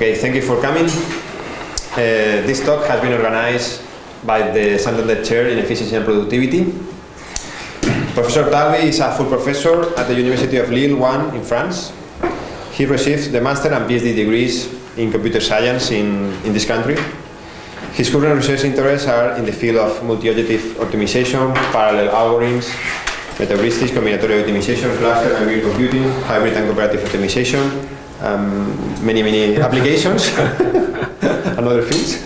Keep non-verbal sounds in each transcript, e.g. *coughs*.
Okay, thank you for coming. Uh, this talk has been organized by the Santander Chair in Efficiency and Productivity. Professor Talbi is a full professor at the University of Lille 1 in France. He received the master and PhD degrees in computer science in, in this country. His current research interests are in the field of multi-objective optimization, parallel algorithms, meta-heuristics, combinatorial optimization, cluster and computing, hybrid and cooperative optimization, um, many, many applications and other fields.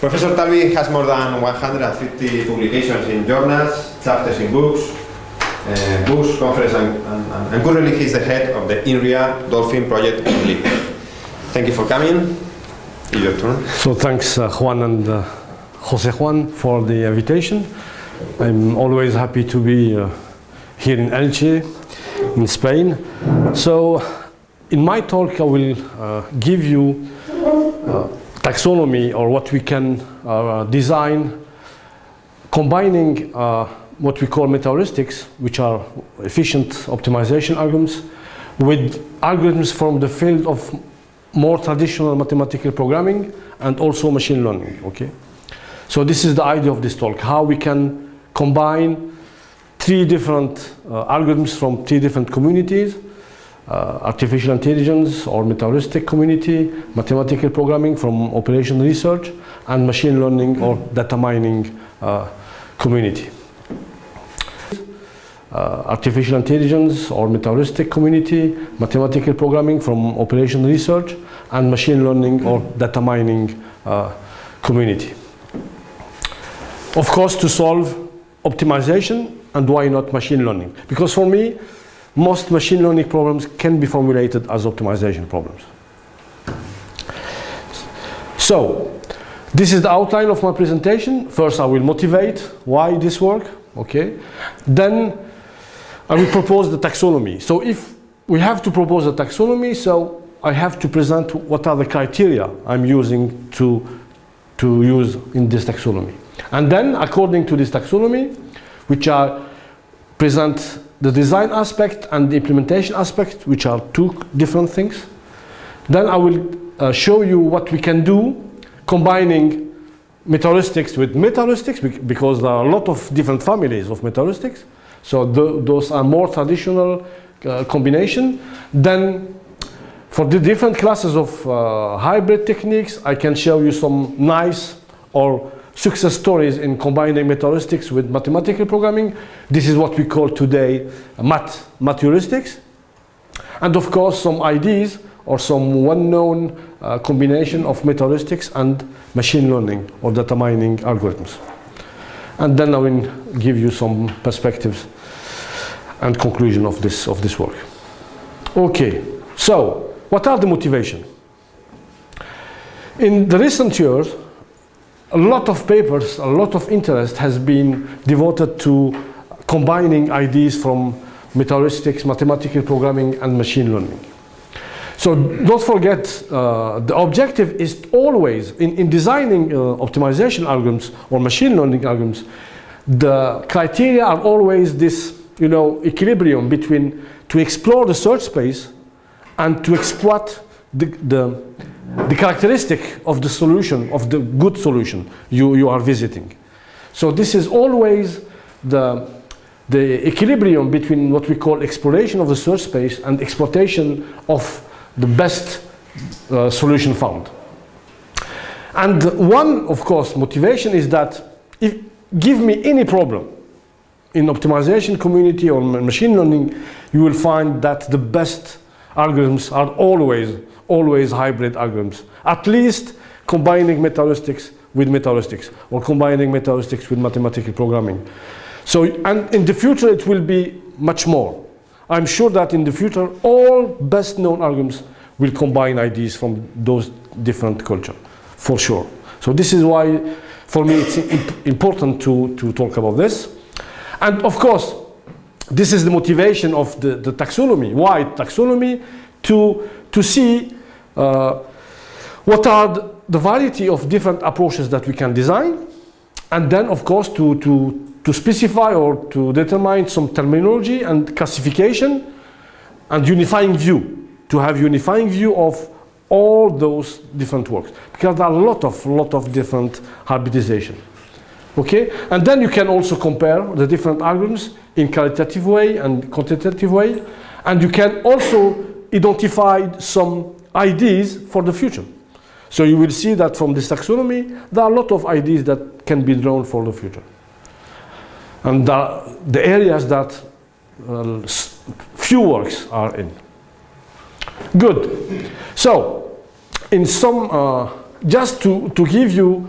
Professor Talbi has more than 150 publications in journals, chapters in books, uh, books, conference, and, and, and, currently he is the head of the INRIA Dolphin project in Lille. Thank you for coming. Your turn. So thanks uh, Juan and uh, Jose Juan for the invitation. I'm always happy to be uh, here in Elche, in Spain. So in my talk I will uh, give you uh, taxonomy or what we can uh, design combining what we call meta-heuristics, which are efficient optimization algorithms, with algorithms from the field of more traditional mathematical programming and also machine learning, okay? So this is the idea of this talk, how we can combine three different uh, algorithms from three different communities, uh, artificial intelligence or meta-heuristic community, mathematical programming from operation research, and machine learning or data mining uh, community. Uh, artificial intelligence or meta-heuristic community, mathematical programming from operation research, and machine learning or data mining uh, community. Of course, to solve optimization and why not machine learning? Because for me, most machine learning problems can be formulated as optimization problems. So, this is the outline of my presentation. First, I will motivate why this work, okay? Then, I will propose the taxonomy. So if we have to propose a taxonomy, so I have to present what are the criteria I'm using to, to use in this taxonomy. And then, according to this taxonomy, which are present the design aspect and the implementation aspect, which are two different things. Then I will uh, show you what we can do combining meta-heuristics with meta-heuristics because there are a lot of different families of meta-heuristics. So the, those are more traditional uh, combination. Then for the different classes of uh, hybrid techniques, I can show you some nice or success stories in combining meta-heuristics with mathematical programming. This is what we call today math, math heuristics. And of course, some ideas or some well-known uh, combination of meta-heuristics and machine learning or data mining algorithms. And then I will give you some perspectives and conclusion of this, of this work. Okay, so what are the motivation? In the recent years, a lot of papers, a lot of interest has been devoted to combining ideas from meta-heuristics, mathematical programming, and machine learning. So don't forget, uh, the objective is always, in, in designing uh, optimization algorithms or machine learning algorithms, the criteria are always this, you know, equilibrium between to explore the search space and to exploit the, the, the characteristic of the solution, of the good solution you, you are visiting. So this is always the, the equilibrium between what we call exploration of the search space and exploitation of the best uh, solution found. And one, of course, motivation is that if give me any problem in optimization community or machine learning, you will find that the best algorithms are always, always hybrid algorithms. At least combining meta-heuristics with meta-heuristics or combining meta-heuristics with mathematical programming. So, and in the future it will be much more. I'm sure that in the future all best known algorithms will combine ideas from those different cultures, for sure. So this is why for me it's imp important to, to talk about this. And of course, this is the motivation of the, the taxonomy. Why taxonomy? To, to see uh, what are the, variety of different approaches that we can design. And then, of course, to, to, to specify or to determine some terminology and classification and unifying view. To have unifying view of all those different works because there are a lot of lot of different hybridization. Okay, and then you can also compare the different algorithms in qualitative way and quantitative way, and you can also identify some ideas for the future. So you will see that from this taxonomy, there are a lot of ideas that can be drawn for the future. And the, the areas that uh, few works are in. Good. So, in some, uh, just to, to give you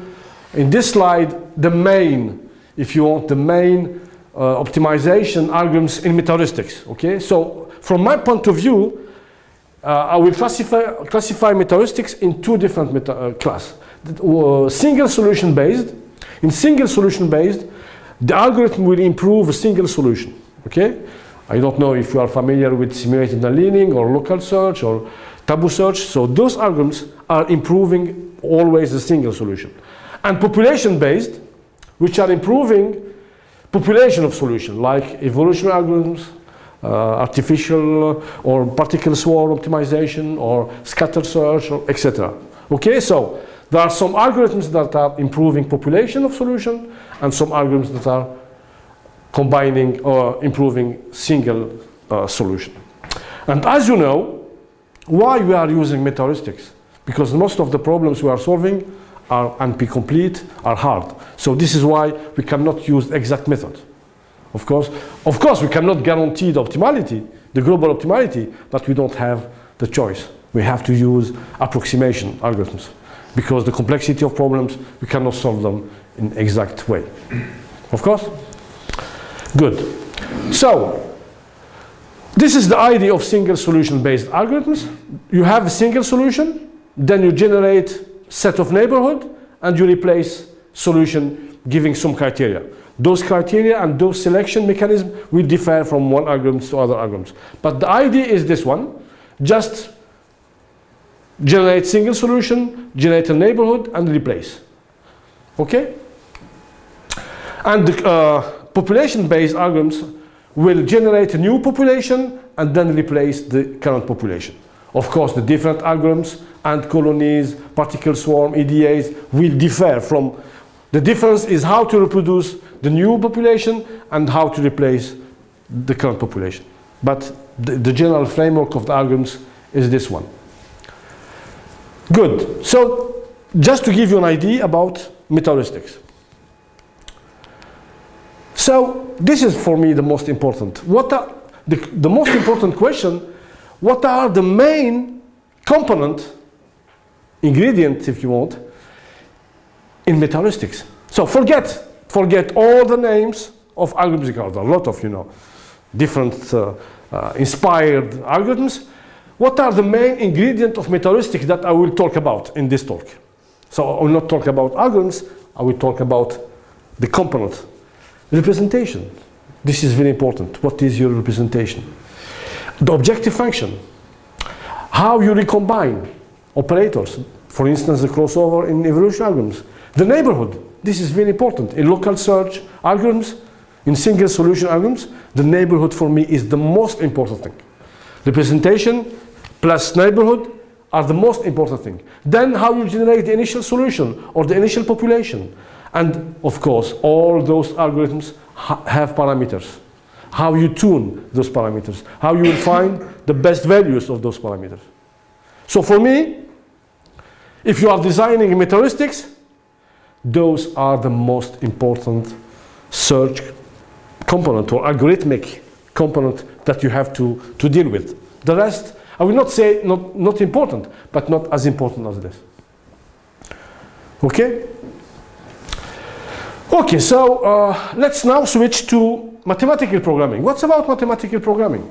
in this slide the main, if you want, the main uh, optimization algorithms in metaheuristics. Okay, so from my point of view, uh, I will classify, classify metaheuristics in two different meta uh, class. Uh, single solution based. In single solution based, the algorithm will improve a single solution. Okay, I don't know if you are familiar with simulated annealing or local search or tabu search. So those algorithms are improving always a single solution. And population based, which are improving population of solution like evolutionary algorithms, uh, artificial or particle swarm optimization or scatter search etc. Okay, so there are some algorithms that are improving population of solution and some algorithms that are combining or improving single uh, solution. And as you know, why we are using metaheuristics? Because most of the problems we are solving are NP-complete, are hard. So this is why we cannot use exact method. Of course, of course, we cannot guarantee the optimality, the global optimality, but we don't have the choice. We have to use approximation algorithms because the complexity of problems, we cannot solve them in exact way. Of course? Good. So, this is the idea of single solution based algorithms. You have a single solution, then you generate set of neighborhood and you replace solution giving some criteria. Those criteria and those selection mechanisms will differ from one algorithm to other algorithms. But the idea is this one, just generate single solution, generate a neighborhood and replace. Okay? And the uh, population-based algorithms will generate a new population and then replace the current population. Of course, the different algorithms ant colonies, particle swarm, EDAs will differ from the difference is how to reproduce the new population and how to replace the current population. But the, the general framework of the algorithms is this one. Good. So just to give you an idea about metaheuristics. So this is for me the most important. What are the, the most important question, what are the main component, ingredient if you want, in metaheuristics? So forget, forget all the names of algorithms. There are a lot of, you know, different uh, uh, inspired algorithms. What are the main ingredients of metaheuristics that I will talk about in this talk? So I will not talk about algorithms, I will talk about the component. Representation. This is very important. What is your representation? The objective function. How you recombine operators. For instance, the crossover in evolution algorithms. The neighborhood. This is very important. In local search algorithms, in single solution algorithms, the neighborhood for me is the most important thing. Representation plus neighborhood are the most important thing. Then how you generate the initial solution or the initial population. And of course, all those algorithms ha have parameters. How you tune those parameters. How you will find the best values of those parameters. So for me, if you are designing metaheuristics, those are the most important search component or algorithmic component that you have to, to deal with. The rest, I will not say not, not important, but not as important as this. Okay? Okay, so uh, let's now switch to mathematical programming. What's about mathematical programming?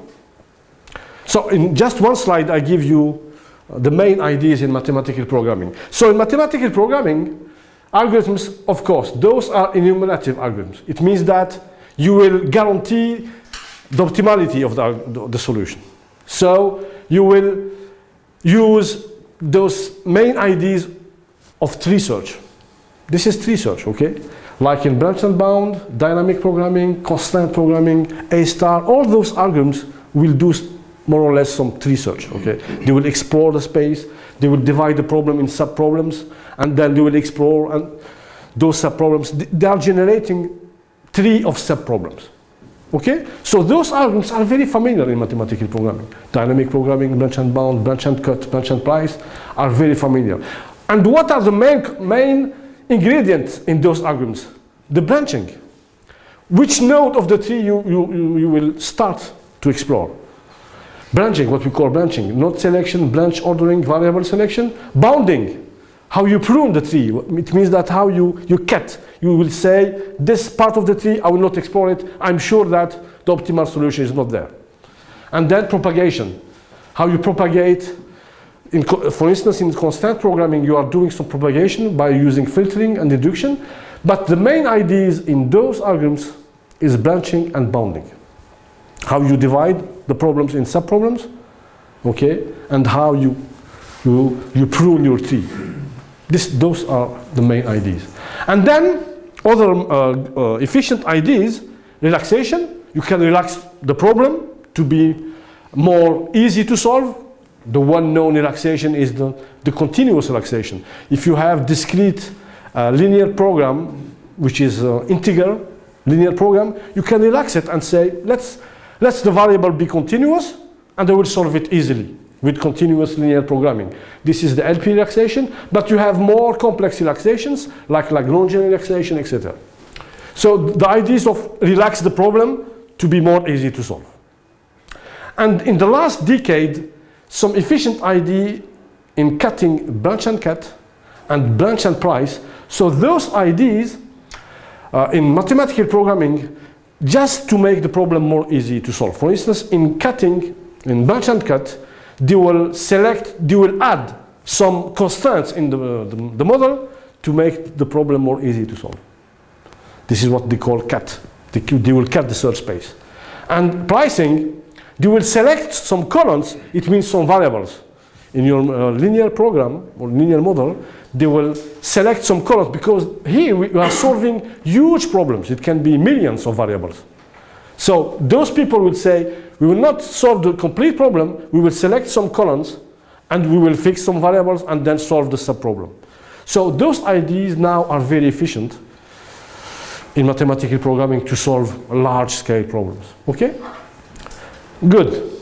So in just one slide, I give you the main ideas in mathematical programming. So in mathematical programming, algorithms, of course, those are enumerative algorithms. It means that you will guarantee the optimality of the, the, solution. So you will use those main ideas of tree search. This is tree search, okay? Like in branch and bound, dynamic programming, constraint programming, A star, all those algorithms will do more or less some tree search, okay? They will explore the space, They will divide the problem in sub-problems, and then they will explore and those sub-problems. They are generating tree of sub-problems. Okay? So those algorithms are very familiar in mathematical programming. Dynamic programming, branch and bound, branch and cut, branch and price are very familiar. And what are the main, main ingredients in those algorithms? The branching. Which node of the tree you, you, you will start to explore? Branching, what we call branching. Node selection, branch ordering, variable selection. Bounding, how you prune the tree. It means that how you, you cut. You will say, this part of the tree, I will not explore it. I'm sure that the optimal solution is not there. And then propagation, how you propagate. In, for instance, in constraint programming, you are doing some propagation by using filtering and induction. But the main ideas in those algorithms is branching and bounding. How you divide the problems in subproblems, okay, and how you, you, you prune your tree. This, those are the main ideas. And then other uh, uh, efficient ideas, relaxation, you can relax the problem to be more easy to solve. The one known relaxation is the, the continuous relaxation. If you have discrete uh, linear program, which is uh, integer linear program, you can relax it and say, let's, let's the variable be continuous, and I will solve it easily with continuous linear programming. This is the LP relaxation, but you have more complex relaxations like Lagrangian relaxation, etc. So the idea is of relax the problem to be more easy to solve. And in the last decade, some efficient idea in cutting branch and cut and branch and price. So those ideas uh, in mathematical programming just to make the problem more easy to solve. For instance, in cutting, in branch and cut, they will select, they will add some constraints in the, the, the, model to make the problem more easy to solve. This is what they call cut. They, they will cut the search space. And pricing, they will select some columns, it means some variables. In your uh, linear program or linear model, they will select some columns because here we are solving huge problems. It can be millions of variables. So those people will say, we will not solve the complete problem, we will select some columns and we will fix some variables and then solve the subproblem. So those ideas now are very efficient in mathematical programming to solve large scale problems. Okay? Good.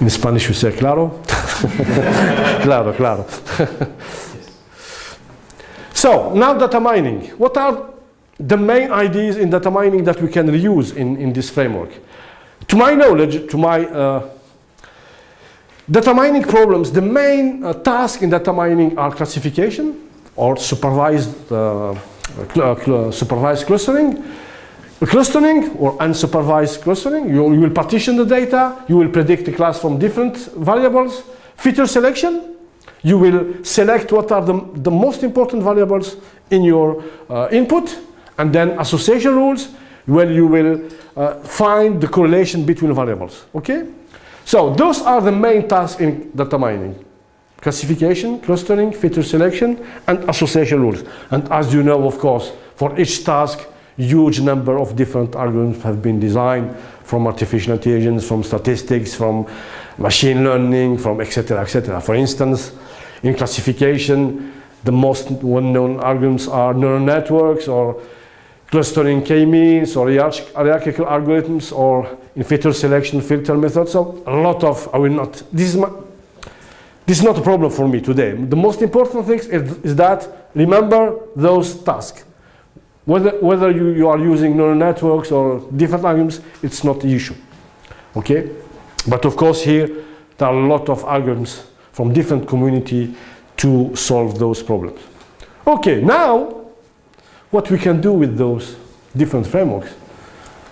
In Spanish we say claro. *laughs* claro, claro. *laughs* so now data mining. What are the main ideas in data mining that we can reuse in, in this framework. To my knowledge, to my uh, data mining problems, the main uh, task in data mining are classification or supervised, uh, cl cl supervised clustering, clustering or unsupervised clustering. You, you will partition the data, you will predict the class from different variables, feature selection, you will select what are the, the most important variables in your uh, input and then association rules where you will uh, find the correlation between variables, okay? So those are the main tasks in data mining. Classification, clustering, feature selection, and association rules. And as you know, of course, for each task, huge number of different algorithms have been designed from artificial intelligence, from statistics, from machine learning, from etc. etc. For instance, in classification, the most well-known algorithms are neural networks or clustering k-means or hierarchical algorithms or in feature selection filter methods. So a lot of, I will not, this is, my, this is not a problem for me today. The most important thing is, is that remember those tasks. Whether, whether you, you are using neural networks or different algorithms, it's not the issue. Okay? But of course here, there are a lot of algorithms from different community to solve those problems. Okay, now what we can do with those different frameworks.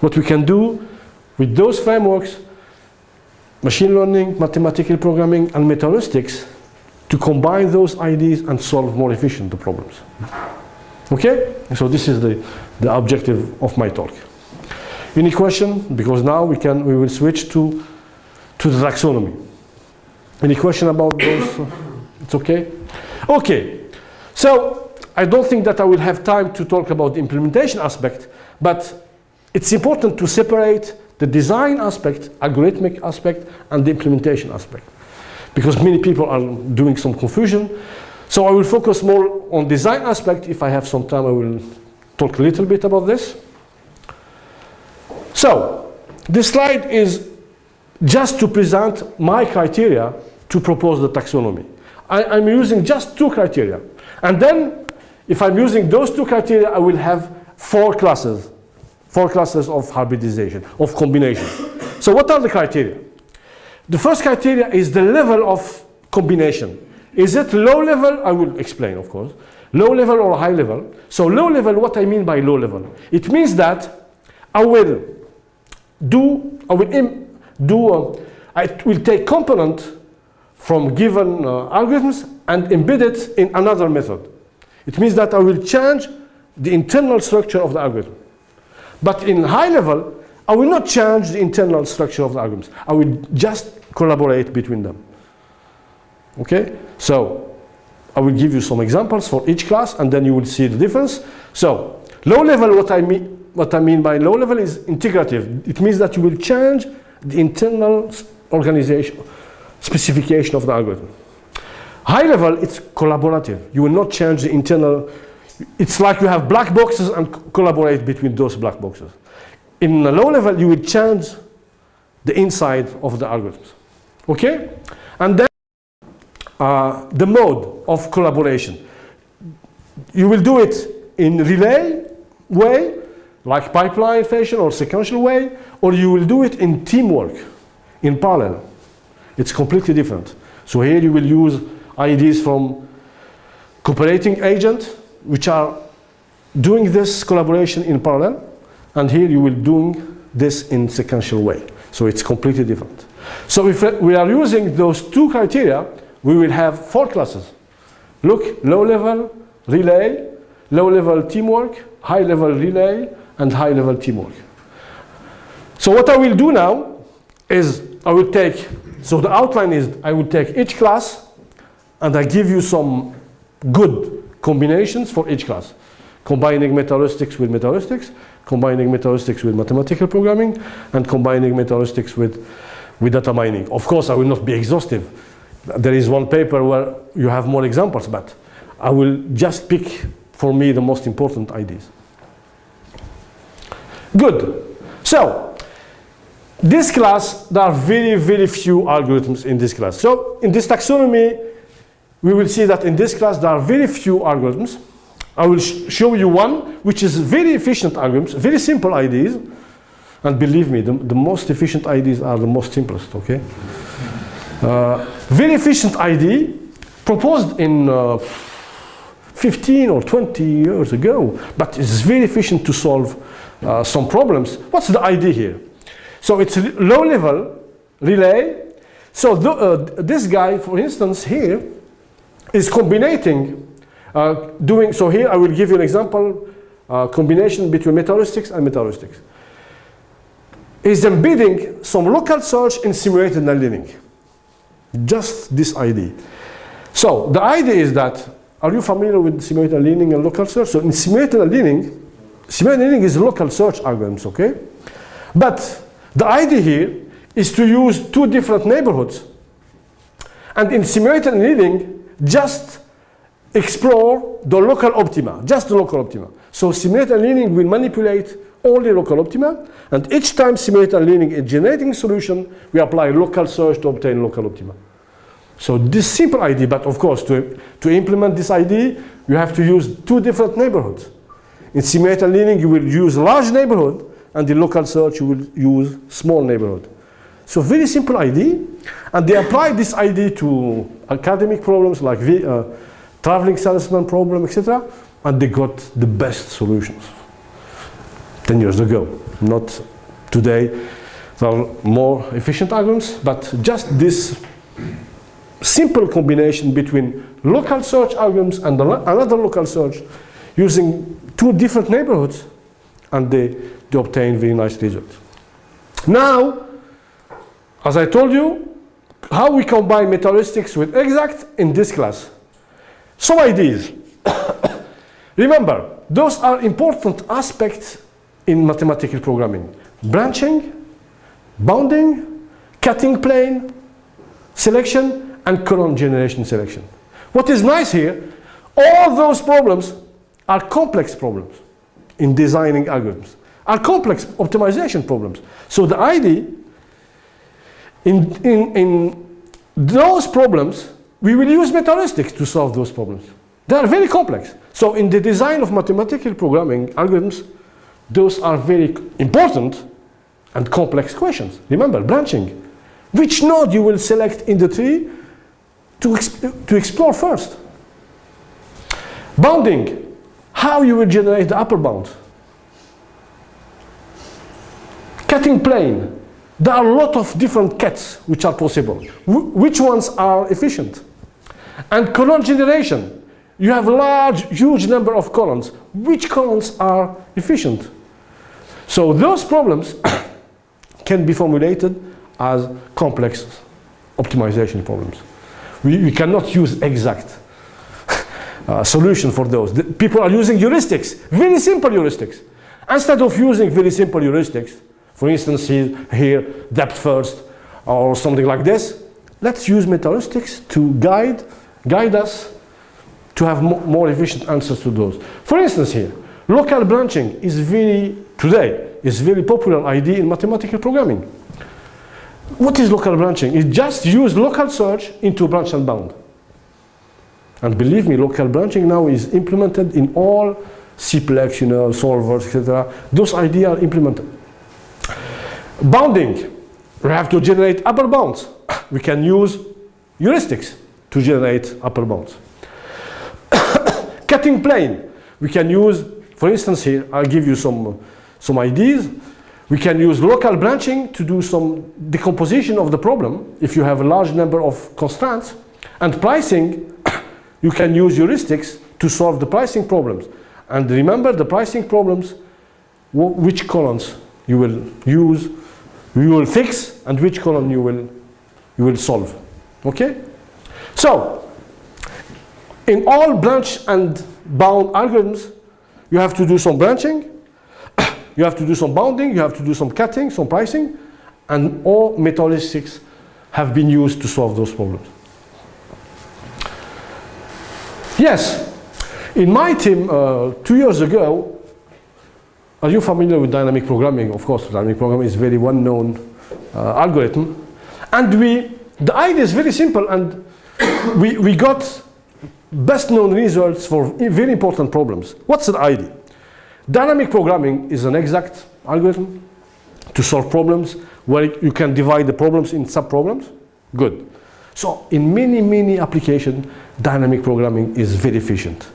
What we can do with those frameworks, machine learning, mathematical programming, and metaheuristics, to combine those ideas and solve more efficient the problems. Okay? So this is the, the objective of my talk. Any question? Because now we can we will switch to to the taxonomy. Any question about those? *coughs* It's okay? Okay. So I don't think that I will have time to talk about the implementation aspect, but it's important to separate the design aspect, algorithmic aspect, and the implementation aspect. because many people are doing some confusion. So I will focus more on design aspect. If I have some time, I will talk a little bit about this. So this slide is just to present my criteria to propose the taxonomy. I, I'm using just two criteria. And then if I'm using those two criteria, I will have four classes, four classes of hybridization, of combination. So what are the criteria? The first criteria is the level of combination. Is it low level? I will explain, of course. Low level or high level. So low level, what I mean by low level? It means that I will do, I will do, uh, I will take component from given uh, algorithms and embed it in another method. It means that I will change the internal structure of the algorithm. But in high level, I will not change the internal structure of the algorithms. I will just collaborate between them. Okay? So, I will give you some examples for each class and then you will see the difference. So, low level, what I mean, what I mean by low level is integrative. It means that you will change the internal organization, specification of the algorithm. High level, it's collaborative. You will not change the internal, it's like you have black boxes and collaborate between those black boxes. In a low level, you will change the inside of the algorithms. Okay? And then uh, the mode of collaboration. You will do it in relay way, like pipeline fashion or sequential way, or you will do it in teamwork, in parallel. It's completely different. So here you will use ideas from cooperating agent, which are doing this collaboration in parallel, and here you will doing this in sequential way. So it's completely different. So if we are using those two criteria, we will have four classes. Look, low level relay, low level teamwork, high level relay, and high level teamwork. So what I will do now is I will take, so the outline is I will take each class and I give you some good combinations for each class. Combining meta-heuristics with meta-heuristics, combining meta-heuristics with mathematical programming, and combining meta-heuristics with, with data mining. Of course, I will not be exhaustive. There is one paper where you have more examples, but I will just pick for me the most important ideas. Good. So, this class, there are very, very few algorithms in this class. So, in this taxonomy, we will see that in this class, there are very few algorithms. I will sh show you one, which is very efficient algorithms, very simple ideas. And believe me, the, the most efficient ideas are the most simplest, okay? Uh, very efficient ID, proposed in uh, 15 or 20 years ago, but it's very efficient to solve uh, some problems. What's the idea here? So it's a low level relay. So uh, this guy, for instance, here is combining, uh, doing, so here I will give you an example, uh, combination between meta-heuristics and meta-heuristics. Is embedding some local search in simulated annealing. Just this idea. So the idea is that, are you familiar with simulated annealing and local search? So in simulated annealing, Simulated annealing is local search algorithms, okay? But the idea here is to use two different neighborhoods. And in simulated annealing, just explore the local optima, just the local optima. So simulated annealing will manipulate only local optima, and each time simulated annealing is generating solution, we apply local search to obtain local optima. So this simple idea, but of course to, to implement this idea, you have to use two different neighborhoods. In simulated annealing, you will use large neighborhood, and in local search, you will use small neighborhood. So very simple idea, and they applied this idea to academic problems like the, uh, traveling salesman problem, etc., and they got the best solutions 10 years ago, not today. There are more efficient algorithms, but just this simple combination between local search algorithms and another local search using two different neighborhoods and they, they obtain very nice results. Now, as I told you, how we combine meta-heuristics with exact in this class. Some ideas. *coughs* Remember, those are important aspects in mathematical programming. Branching, bounding, cutting plane, selection, and column generation selection. What is nice here, all those problems are complex problems in designing algorithms, are complex optimization problems. So the idea in, in, in those problems, we will use metaheuristics to solve those problems. They are very complex. So in the design of mathematical programming algorithms, those are very important and complex questions. Remember, branching. Which node you will select in the tree to, exp to explore first? Bounding. How you will generate the upper bound. Cutting plane. There are a lot of different cuts which are possible. Wh which ones are efficient? And column generation. You have large, huge number of columns. Which columns are efficient? So those problems *coughs* can be formulated as complex optimization problems. We, we cannot use exact *laughs* uh, solution for those. The people are using heuristics, very simple heuristics. Instead of using very simple heuristics, for instance here, here depth first or something like this, let's use metaheuristics to guide, guide us to have more efficient answers to those. For instance here, local branching is very, today, is very popular idea in mathematical programming. What is local branching? It just use local search into branch and bound. And believe me, local branching now is implemented in all CPLEX, you know, solvers, etc. Those ideas are implemented. Bounding, we have to generate upper bounds. *coughs* We can use heuristics to generate upper bounds. Cutting plane, we can use, for instance here, I'll give you some some ideas. We can use local branching to do some decomposition of the problem if you have a large number of constraints. And pricing, *coughs* you can use heuristics to solve the pricing problems. And remember the pricing problems, which columns you will use, you will fix, and which column you will, you will solve. Okay? So, in all branch and bound algorithms, you have to do some branching, *coughs* you have to do some bounding, you have to do some cutting, some pricing, and all metaheuristics have been used to solve those problems. Yes, in my team uh, two years ago, are you familiar with dynamic programming? Of course, dynamic programming is a very well-known uh, algorithm. And we, the idea is very simple and *coughs* we, we got best known results for very important problems. What's the idea? Dynamic programming is an exact algorithm to solve problems where you can divide the problems in sub-problems. Good. So in many, many applications, dynamic programming is very efficient.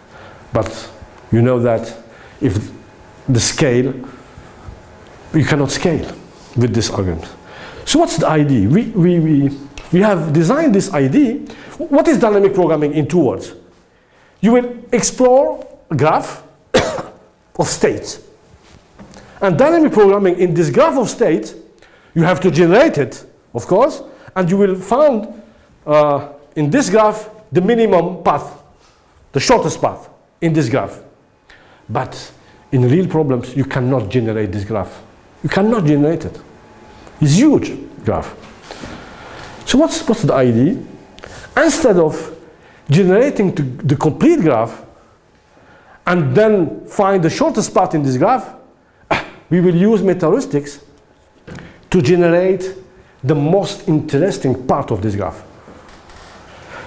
But you know that if the scale, you cannot scale with this algorithm. So what's the idea? We, we, we, we have designed this idea. What is dynamic programming in two words? You will explore a graph of states. And dynamic programming in this graph of states, you have to generate it, of course, and you will find uh, in this graph the minimum path, the shortest path in this graph. But in real problems, you cannot generate this graph. You cannot generate it. It's huge graph. So what's, what's the idea? Instead of generating the complete graph, and then find the shortest path in this graph, ah, we will use metaheuristics to generate the most interesting part of this graph.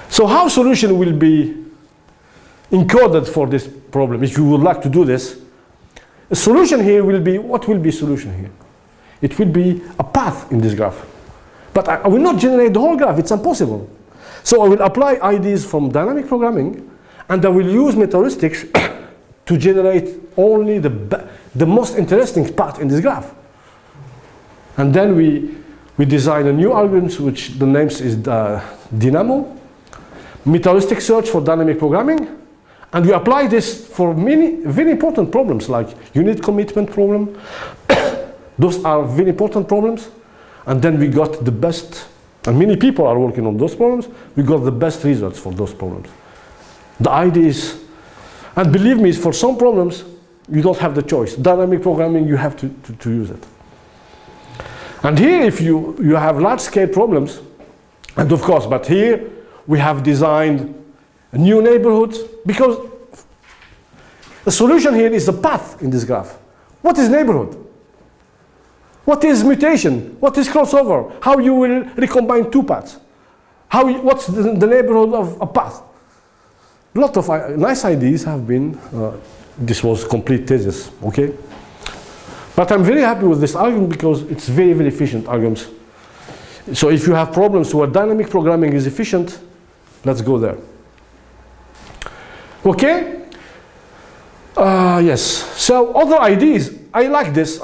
So how solution will be encoded for this problem if you would like to do this? A solution here will be, what will be solution here? It will be a path in this graph. But I, I will not generate the whole graph, it's impossible. So I will apply ideas from dynamic programming and I will use metaheuristics *coughs* to generate only the, the most interesting part in this graph. And then we, we design a new algorithm, which the name is uh, Dynamo, metaheuristic search for dynamic programming. And we apply this for many very important problems like unit commitment problem. *coughs* those are very important problems. And then we got the best, and many people are working on those problems, we got the best results for those problems. The idea is and believe me, is for some problems, you don't have the choice. Dynamic programming, you have to, to, to use it. And here, if you, you have large-scale problems, and of course, but here, we have designed new neighborhoods because the solution here is the path in this graph. What is neighborhood? What is mutation? What is crossover? How you will recombine two paths? How what's the, the, neighborhood of a path? A lot of uh, nice ideas have been, uh, this was complete thesis, okay? But I'm very happy with this argument because it's very, very efficient arguments. So if you have problems where dynamic programming is efficient, let's go there. Okay? Uh, yes. So other ideas, I like this.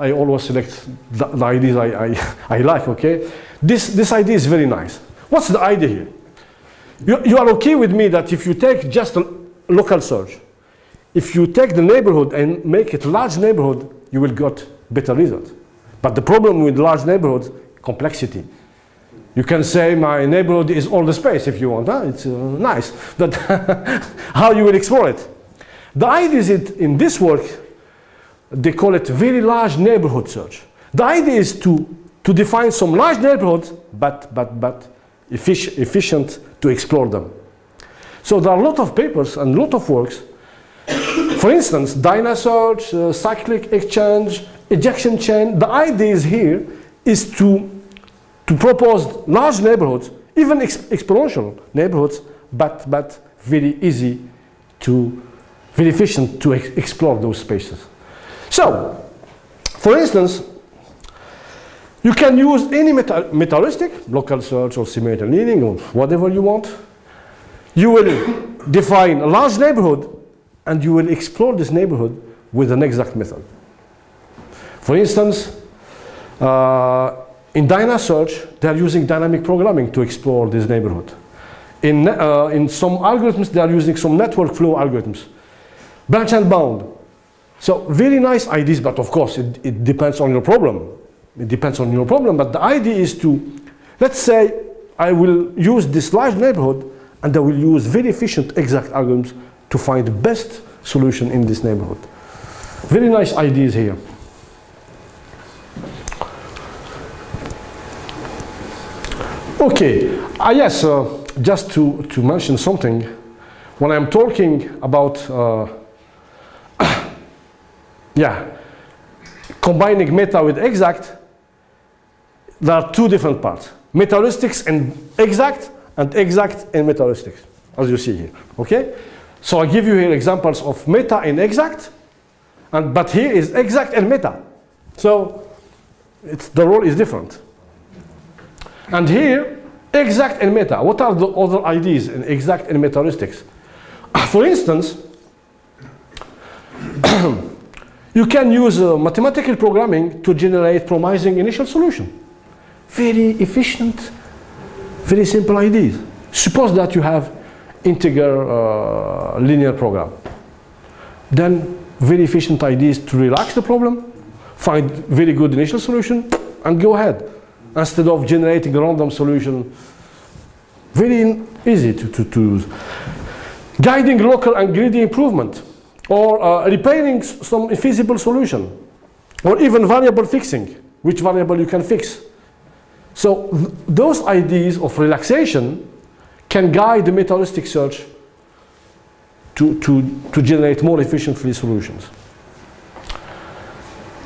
I always select the, the ideas I, I, *laughs* I, like, okay? This, this idea is very nice. What's the idea here? You, you are okay with me that if you take just a local search, if you take the neighborhood and make it large neighborhood, you will get better result. But the problem with large neighborhoods, complexity. You can say my neighborhood is all the space if you want, huh? it's uh, nice. But *laughs* how you will explore it? The idea is it in this work, they call it very large neighborhood search. The idea is to, to define some large neighborhoods, but, but, but effic efficient to explore them. So there are a lot of papers and a lot of works. For instance, Dynasearch, uh, cyclic exchange, ejection chain. The idea is here is to, to propose large neighborhoods, even ex exponential neighborhoods, but, but very easy to very efficient to ex explore those spaces. So, for instance, you can use any meta metaheuristic, local search or simulated annealing or whatever you want. You will *coughs* define a large neighborhood and you will explore this neighborhood with an exact method. For instance, uh, in Dynasearch, they are using dynamic programming to explore this neighborhood. In, uh, in some algorithms, they are using some network flow algorithms branch and bound. So very nice ideas, but of course it, it depends on your problem. It depends on your problem, but the idea is to, let's say I will use this large neighborhood and I will use very efficient exact algorithms to find the best solution in this neighborhood. Very nice ideas here. Okay, uh, yes, uh, just to, to mention something, when I'm talking about uh, yeah, combining meta with exact, there are two different parts. Metaheuristics and exact, and exact and metaheuristics, as you see here, okay? So I give you here examples of meta and exact, and, but here is exact and meta. So it's, the role is different. And here, exact and meta. What are the other ideas in exact and metaheuristics? *clears throat* For instance, *clears throat* *coughs* You can use uh, mathematical programming to generate promising initial solution. Very efficient, very simple ideas. Suppose that you have integer uh, linear program. Then very efficient ideas to relax the problem, find very good initial solution, and go ahead. Instead of generating a random solution, very easy to, to, to use. Guiding local and greedy improvement or uh, repairing some infeasible solution, or even variable fixing, which variable you can fix. So th those ideas of relaxation can guide the metaheuristic search to, to, to generate more efficiently solutions.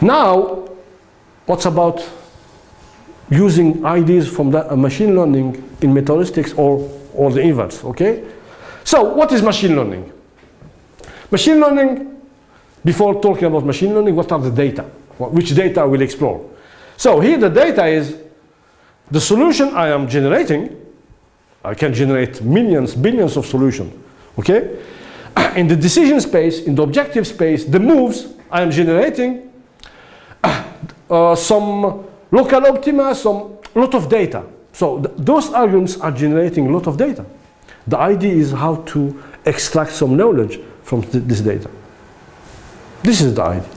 Now, what's about using ideas from that, uh, machine learning in metaheuristics or, or the inverse, okay? So what is machine learning? Machine learning, before talking about machine learning, what are the data? Which data I will explore? So here the data is the solution I am generating. I can generate millions, billions of solutions, okay? *clears throat* In the decision space, in the objective space, the moves I am generating, *clears throat* uh, some local optima, some lot of data. So th those algorithms are generating a lot of data. The idea is how to extract some knowledge from th this data. This is the idea.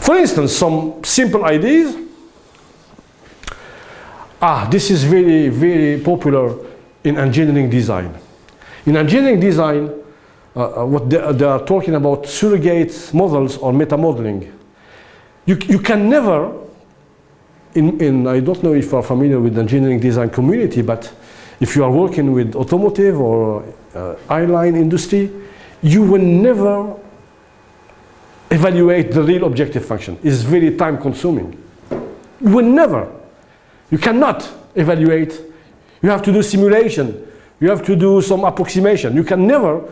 For instance, some simple ideas. Ah, this is very, very popular in engineering design. In engineering design, uh, uh, what they, they, are talking about surrogate models or meta modeling. You, you can never, in, in, I don't know if you are familiar with the engineering design community, but if you are working with automotive or uh, airline industry, you will never evaluate the real objective function. It's very time consuming. You will never. You cannot evaluate. You have to do simulation. You have to do some approximation. You can never,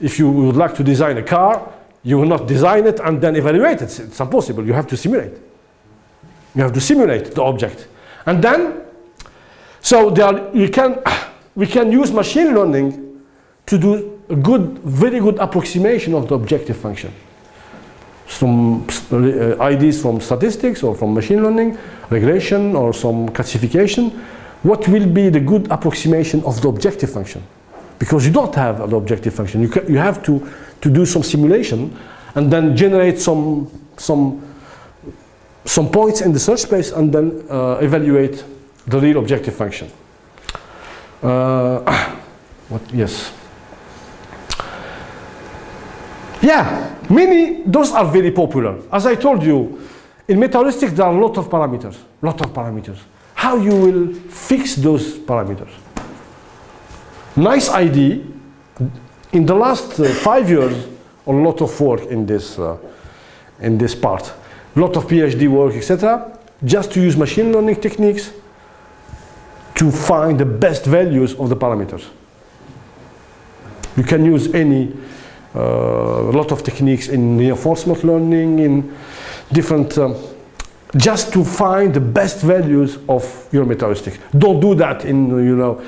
if you would like to design a car, you will not design it and then evaluate it. It's impossible. You have to simulate. You have to simulate the object. And then, so there are, you can, we can use machine learning to do a good, very good approximation of the objective function. Some uh, ideas from statistics or from machine learning, regression or some classification. What will be the good approximation of the objective function? Because you don't have an objective function. You, you have to, to do some simulation and then generate some, some, some points in the search space and then uh, evaluate the real objective function. Uh, *coughs* what, yes. Yeah, many, those are very popular. As I told you, in metaheuristics there are a lot of parameters, lot of parameters. How you will fix those parameters? Nice idea. In the last uh, five years, a lot of work in this, uh, in this part. A lot of PhD work, etc. Just to use machine learning techniques to find the best values of the parameters. You can use any a lot of techniques in reinforcement learning, in different, um, just to find the best values of your metaheuristics. Don't do that in, you know,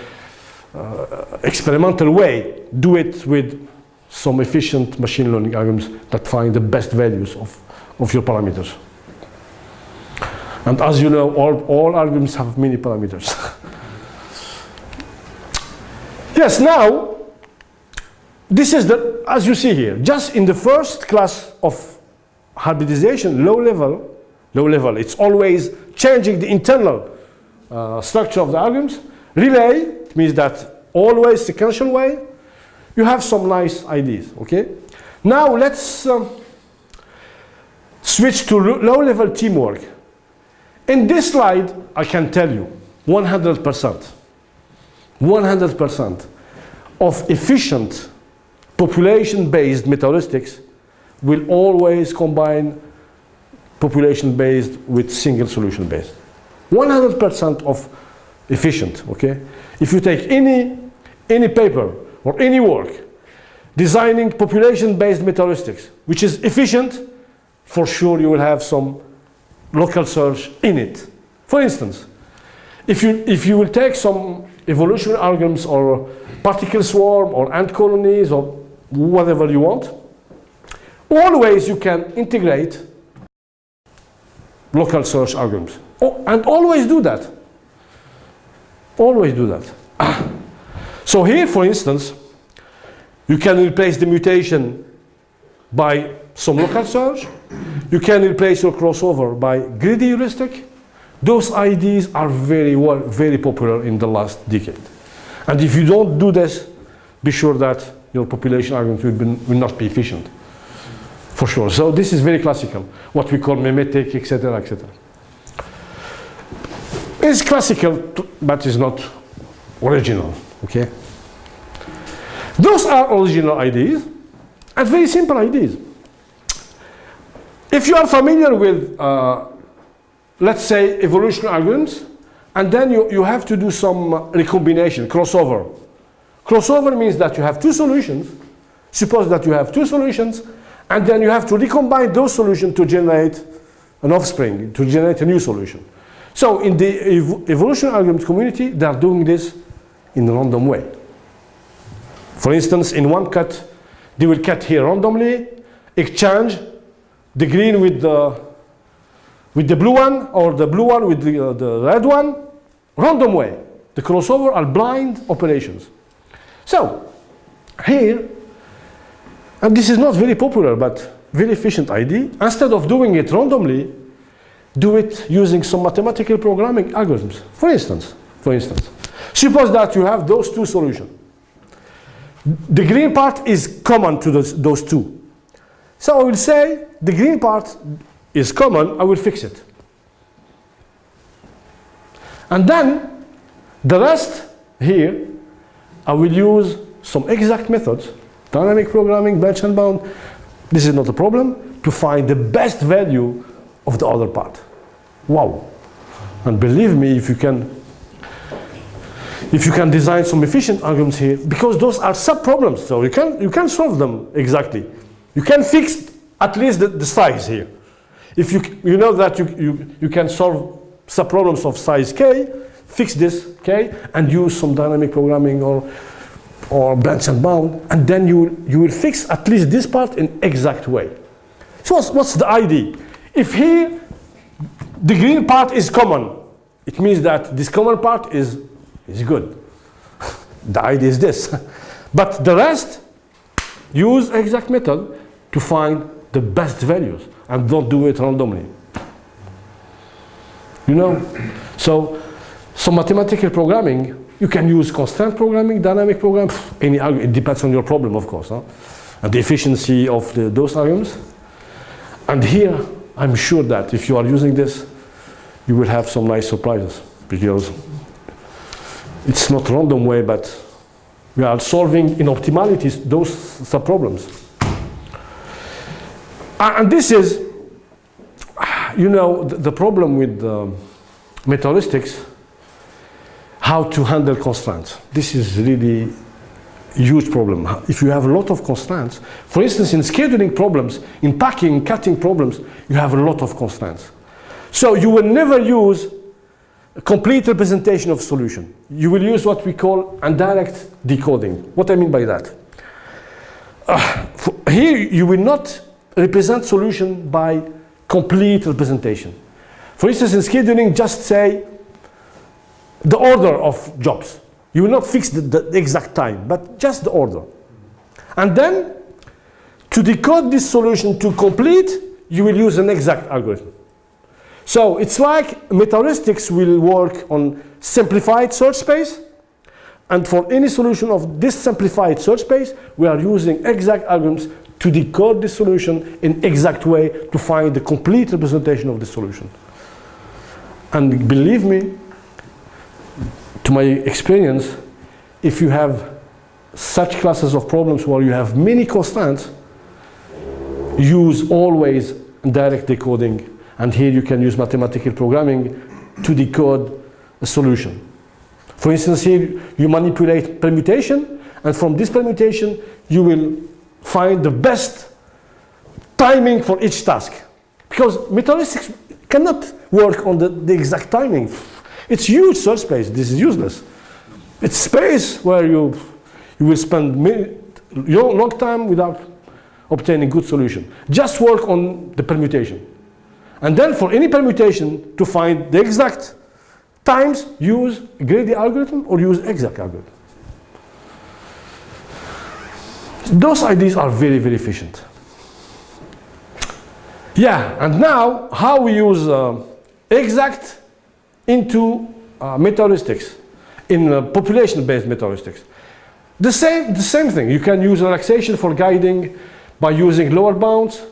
uh, experimental way. Do it with some efficient machine learning algorithms that find the best values of, of your parameters. And as you know, all, all algorithms have many parameters. *laughs* yes, now, this is the, as you see here, just in the first class of hybridization, low level, low level, it's always changing the internal uh, structure of the algorithms. Relay means that always sequential way, you have some nice ideas, okay? Now let's um, switch to low level teamwork. In this slide, I can tell you 100%, 100% of efficient population-based metaheuristics will always combine population-based with single solution-based. 100% of efficient, okay? If you take any, any paper or any work designing population-based metaheuristics, which is efficient, for sure you will have some local search in it. For instance, if you, if you will take some evolutionary algorithms or particle swarm or ant colonies or whatever you want. Always you can integrate local search algorithms. Oh, and always do that. Always do that. *clears throat* so here, for instance, you can replace the mutation by some local search. You can replace your crossover by greedy heuristic. Those ideas are very well, very popular in the last decade. And if you don't do this, be sure that your population argument will, be, will not be efficient, for sure. So this is very classical, what we call memetic, etc., etc. It's classical, but it's not original, okay? Those are original ideas, and very simple ideas. If you are familiar with, uh, let's say, evolutionary algorithms, and then you, you have to do some recombination, crossover, Crossover means that you have two solutions. Suppose that you have two solutions, and then you have to recombine those solutions to generate an offspring, to generate a new solution. So in the ev evolution algorithm community, they are doing this in a random way. For instance, in one cut, they will cut here randomly, exchange the green with the, with the blue one, or the blue one with the, uh, the red one, random way. The crossover are blind operations. So, here, and this is not very popular, but very efficient idea, instead of doing it randomly, do it using some mathematical programming algorithms. For instance, for instance, suppose that you have those two solutions. The green part is common to those, those two. So I will say the green part is common, I will fix it. And then the rest here, I will use some exact methods, dynamic programming, branch and bound, this is not a problem, to find the best value of the other part. Wow. And believe me, if you can if you can design some efficient algorithms here, because those are sub-problems, so you can, you can solve them exactly. You can fix at least the, the size here. If you, you know that you, you, you can solve sub-problems of size k, fix this k, and use some dynamic programming or, or branch and bound, and then you, you will fix at least this part in exact way. So what's, what's the idea? If here the green part is common, it means that this common part is is good. *laughs* the idea is this. *laughs* but the rest, use exact method to find the best values and don't do it randomly. You know? So, so mathematical programming, you can use constraint programming, dynamic programming, any, it depends on your problem, of course, huh? and the efficiency of the, those algorithms. And here, I'm sure that if you are using this, you will have some nice surprises because it's not random way, but we are solving in optimalities those sub-problems. And this is, you know, the, the problem with um, metaheuristics, how to handle constraints. This is really huge problem. If you have a lot of constraints, for instance, in scheduling problems, in packing, cutting problems, you have a lot of constraints. So you will never use a complete representation of solution. You will use what we call indirect decoding. What I mean by that? Uh, here you will not represent solution by complete representation. For instance, in scheduling, just say the order of jobs. You will not fix the, the exact time, but just the order. And then, to decode this solution to complete, you will use an exact algorithm. So it's like metaheuristics will work on simplified search space. And for any solution of this simplified search space, we are using exact algorithms to decode the solution in exact way to find the complete representation of the solution. And believe me, to my experience, if you have such classes of problems where you have many constraints, use always direct decoding and here you can use mathematical programming to decode a solution. For instance, here you manipulate permutation, and from this permutation, you will find the best timing for each task. Because metaheuristics cannot work on the, the exact timing. It's huge search space. This is useless. It's space where you, you will spend long time without obtaining good solution. Just work on the permutation. And then for any permutation to find the exact times, use greedy algorithm or use exact algorithm. Those ideas are very, very efficient. Yeah, and now how we use uh, exact into uh, in uh, population-based metaheuristics. The same, the same thing. You can use relaxation for guiding by using lower bounds,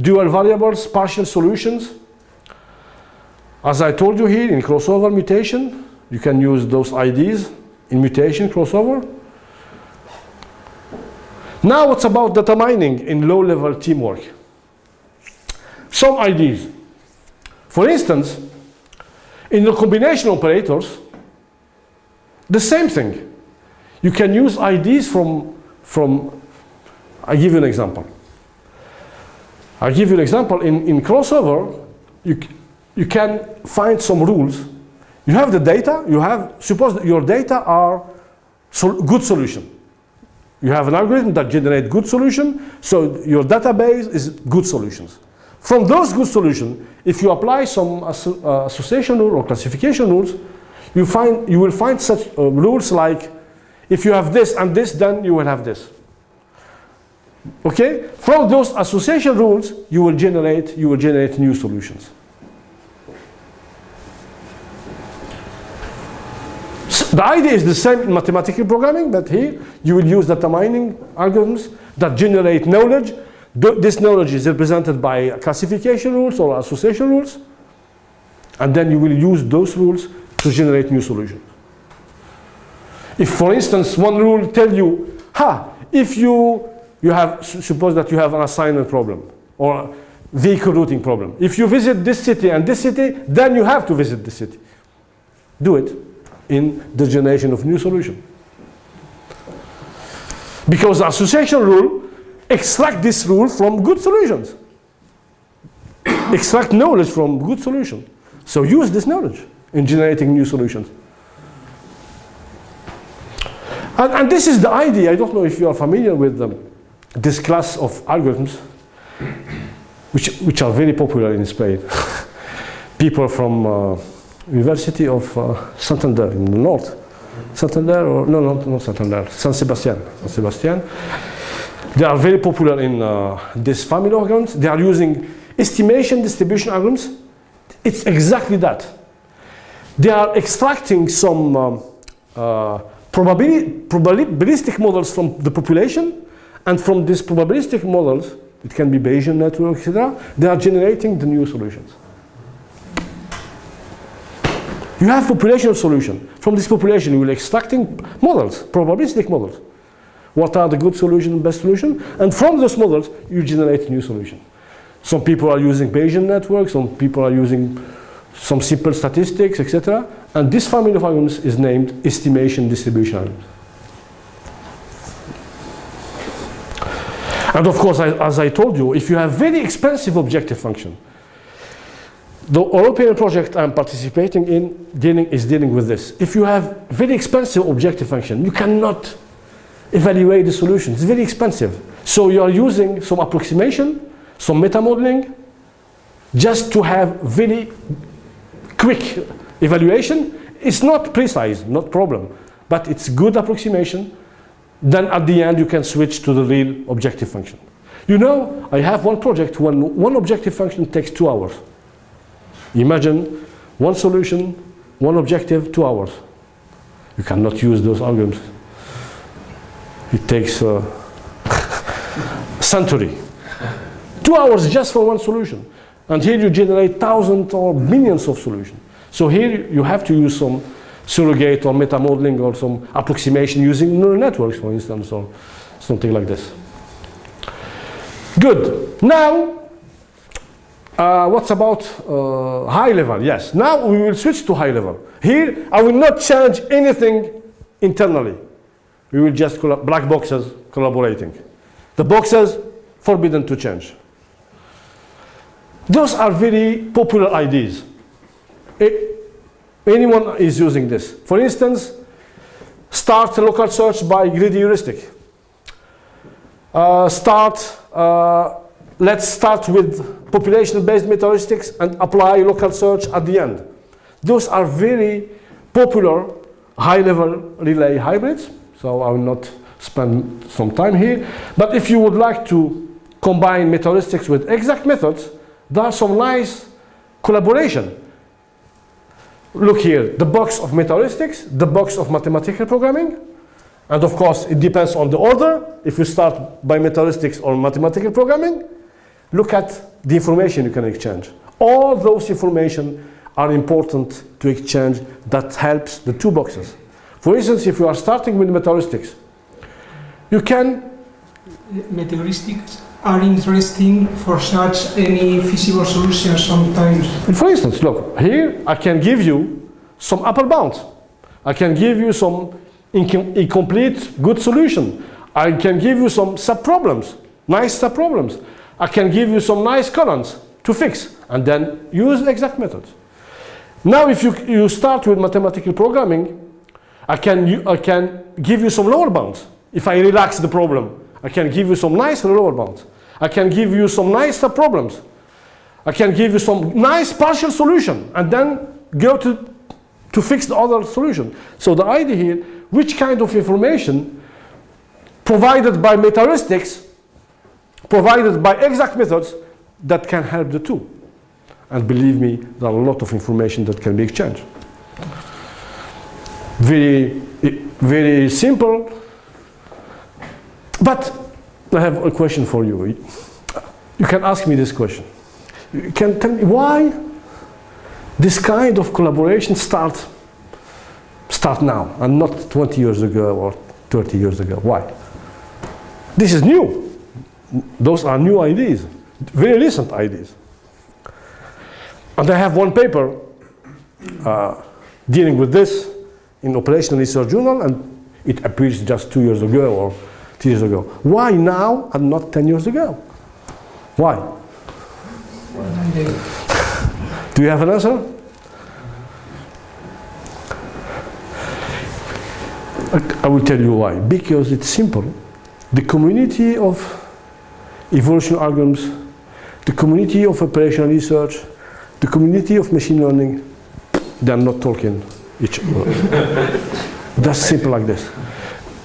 dual variables, partial solutions. As I told you here, in crossover mutation, you can use those IDs in mutation crossover. Now what's about data mining in low-level teamwork? Some IDs. For instance, in the combination operators, the same thing. You can use IDs from, from I give you an example. I'll give you an example. In, in crossover, you, you can find some rules. You have the data, you have, suppose your data are sol good solution. You have an algorithm that generates good solution, so your database is good solutions. From those good solutions, if you apply some uh, association rule or classification rules, you, find, you will find such uh, rules like, if you have this and this, then you will have this. Okay? From those association rules, you will generate, you will generate new solutions. So the idea is the same in mathematical programming, but here you will use data mining algorithms that generate knowledge. This knowledge is represented by classification rules or association rules. And then you will use those rules to generate new solutions. If, for instance, one rule tell you, ha, if you, you have, suppose that you have an assignment problem or vehicle routing problem. If you visit this city and this city, then you have to visit this city. Do it in the generation of new solution. Because the association rule extract this rule from good solutions. extract knowledge from good solution. So use this knowledge in generating new solutions. And, and this is the idea, I don't know if you are familiar with them, this class of algorithms, which, which are very popular in Spain. *laughs* People from uh, University of uh, Santander in the north. Santander or, no, no, not Santander, San Sebastian, San Sebastian. They are very popular in uh, this family algorithms. They are using estimation distribution algorithms. It's exactly that. They are extracting some um, uh, probabili probabilistic models from the population, and from these probabilistic models, it can be Bayesian network, etc., they are generating the new solutions. You have population of solution. From this population, you will extracting models, probabilistic models. What are the good solution, best solution? And from those models, you generate new solution. Some people are using Bayesian networks, some people are using some simple statistics, etc. And this family of algorithms is named estimation distribution. And of course, I, as I told you, if you have very expensive objective function, the European project I'm participating in dealing, is dealing with this. If you have very expensive objective function, you cannot evaluate the solution. It's very expensive. So you are using some approximation, some meta modeling, just to have very quick evaluation. It's not precise, not problem, but it's good approximation. Then at the end, you can switch to the real objective function. You know, I have one project when one objective function takes two hours. Imagine one solution, one objective, two hours. You cannot use those algorithms. It takes a century. Two hours just for one solution. And here you generate thousands or millions of solutions. So here you have to use some surrogate or meta modeling or some approximation using neural networks, for instance, or something like this. Good. Now, uh, what's about uh, high level? Yes. Now we will switch to high level. Here, I will not change anything internally. We will just black boxes collaborating. The boxes forbidden to change. Those are very popular ideas. It, anyone is using this. For instance, start local search by greedy heuristic. Uh, start, uh, let's start with population-based meta-heuristics and apply local search at the end. Those are very popular high-level relay hybrids, so I will not spend some time here. But if you would like to combine meta-heuristics with exact methods, there are some nice collaboration. Look here, the box of meta-heuristics, the box of mathematical programming, and of course it depends on the order. If you start by meta-heuristics or mathematical programming, look at the information you can exchange. All those information are important to exchange that helps the two boxes. For instance, if you are starting with meta-heuristics, you can... Meta-heuristics are interesting for such any feasible solutions sometimes. And for instance, look, here I can give you some upper bound. I can give you some incomplete good solution. I can give you some sub-problems, nice sub-problems. I can give you some nice columns to fix and then use exact methods. Now if you, you start with mathematical programming, I can, I can give you some lower bounds. If I relax the problem, I can give you some nice lower bounds. I can give you some nice problems. I can give you some nice partial solution and then go to, to fix the other solution. So the idea here, which kind of information provided by meta-heuristics, provided by exact methods that can help the two. And believe me, there are a lot of information that can be exchanged. Very, very simple, but I have a question for you. You can ask me this question. You can tell me why this kind of collaboration start, start now and not 20 years ago or 30 years ago. Why? This is new. Those are new ideas, very recent ideas. And I have one paper uh, dealing with this in Operational Research Journal, and it appears just two years ago or three years ago. Why now and not 10 years ago? Why? Do you have an answer? I will tell you why. Because it's simple. The community of evolution algorithms, the community of operational research, the community of machine learning, they're not talking each. *laughs* That's simple like this.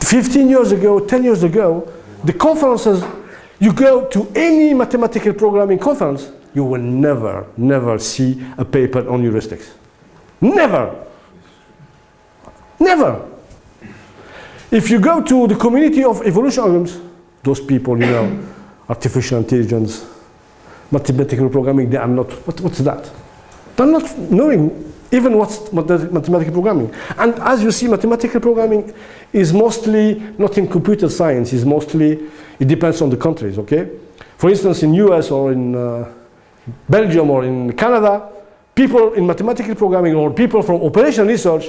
15 years ago, 10 years ago, the conferences, you go to any mathematical programming conference, you will never, never see a paper on heuristics. Never. Never. If you go to the community of evolution algorithms, those people, you know, *coughs* artificial intelligence, mathematical programming, they are not, what, what's that? They're not knowing even what's mathematical programming. And as you see, mathematical programming is mostly not in computer science, is mostly, it depends on the countries, okay? For instance, in US or in uh, Belgium or in Canada, people in mathematical programming or people from operational research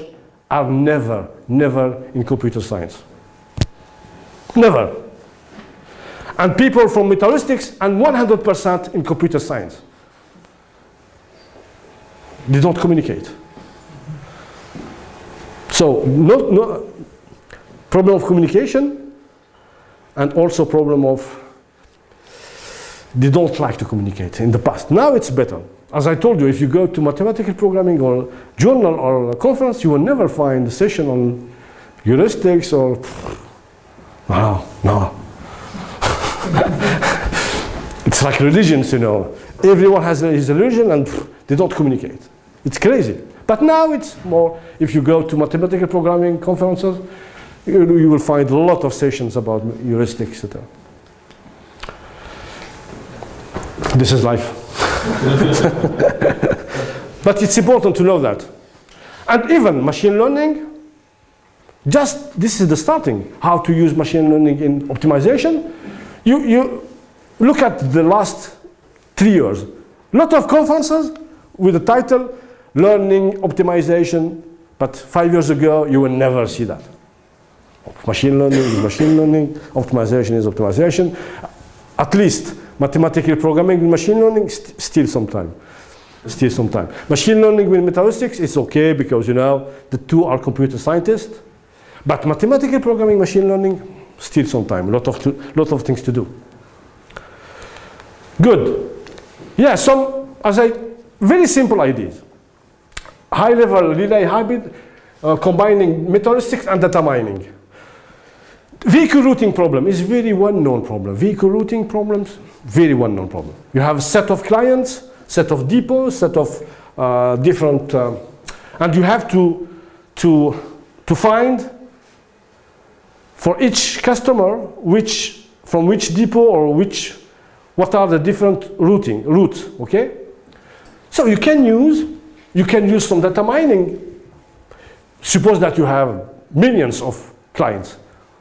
are never, never in computer science. Never. And people from metaheuristics and 100% in computer science. They don't communicate. So, problem of communication and also problem of they don't like to communicate in the past. Now it's better. As I told you, if you go to mathematical programming or journal or conference, you will never find a session on heuristics or *sighs* no, no. *laughs* it's like religions, you know. Everyone has his religion and they don't communicate. It's crazy. But now it's more, if you go to mathematical programming conferences, you, you will find a lot of sessions about heuristics, etc. This is life. *laughs* but it's important to know that. And even machine learning, just this is the starting, how to use machine learning in optimization. You, you look at the last three years. Lot of conferences with the title learning optimization, but five years ago you will never see that. Machine learning is machine learning, optimization is optimization. At least mathematical programming with machine learning, st still some time. Still some time. Machine learning with metaheuristics is okay because you know the two are computer scientists. But mathematical programming, machine learning, still some time. A lot of, lot of things to do. Good. Yeah, some, as I, very simple ideas. High level relay hybrid, uh, combining metaheuristics and data mining. Vehicle routing problem is very well-known problem. Vehicle routing problems, very well-known problem. You have a set of clients, set of depots, set of uh, different, uh, and you have to, to, to find for each customer which, from which depot or which, what are the different routing, routes, okay? So you can use, you can use some data mining. Suppose that you have millions of clients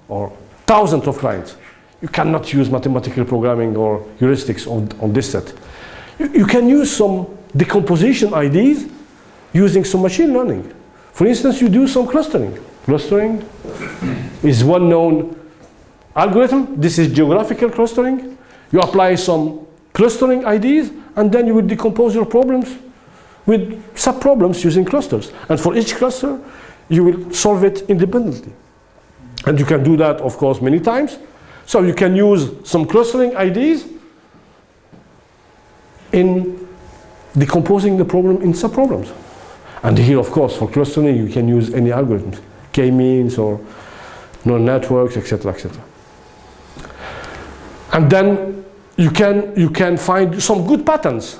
or thousands of clients. You cannot use mathematical programming or heuristics on, on this set. You, you can use some decomposition ideas using some machine learning. For instance, you do some clustering. Clustering is one known algorithm. This is geographical clustering. You apply some clustering ideas and then you will decompose your problems with sub-problems using clusters. And for each cluster, you will solve it independently. And you can do that, of course, many times. So you can use some clustering ideas in decomposing the problem in sub-problems. And here, of course, for clustering, you can use any algorithms, k-means or neural networks, etc., etc. And then you can, you can find some good patterns.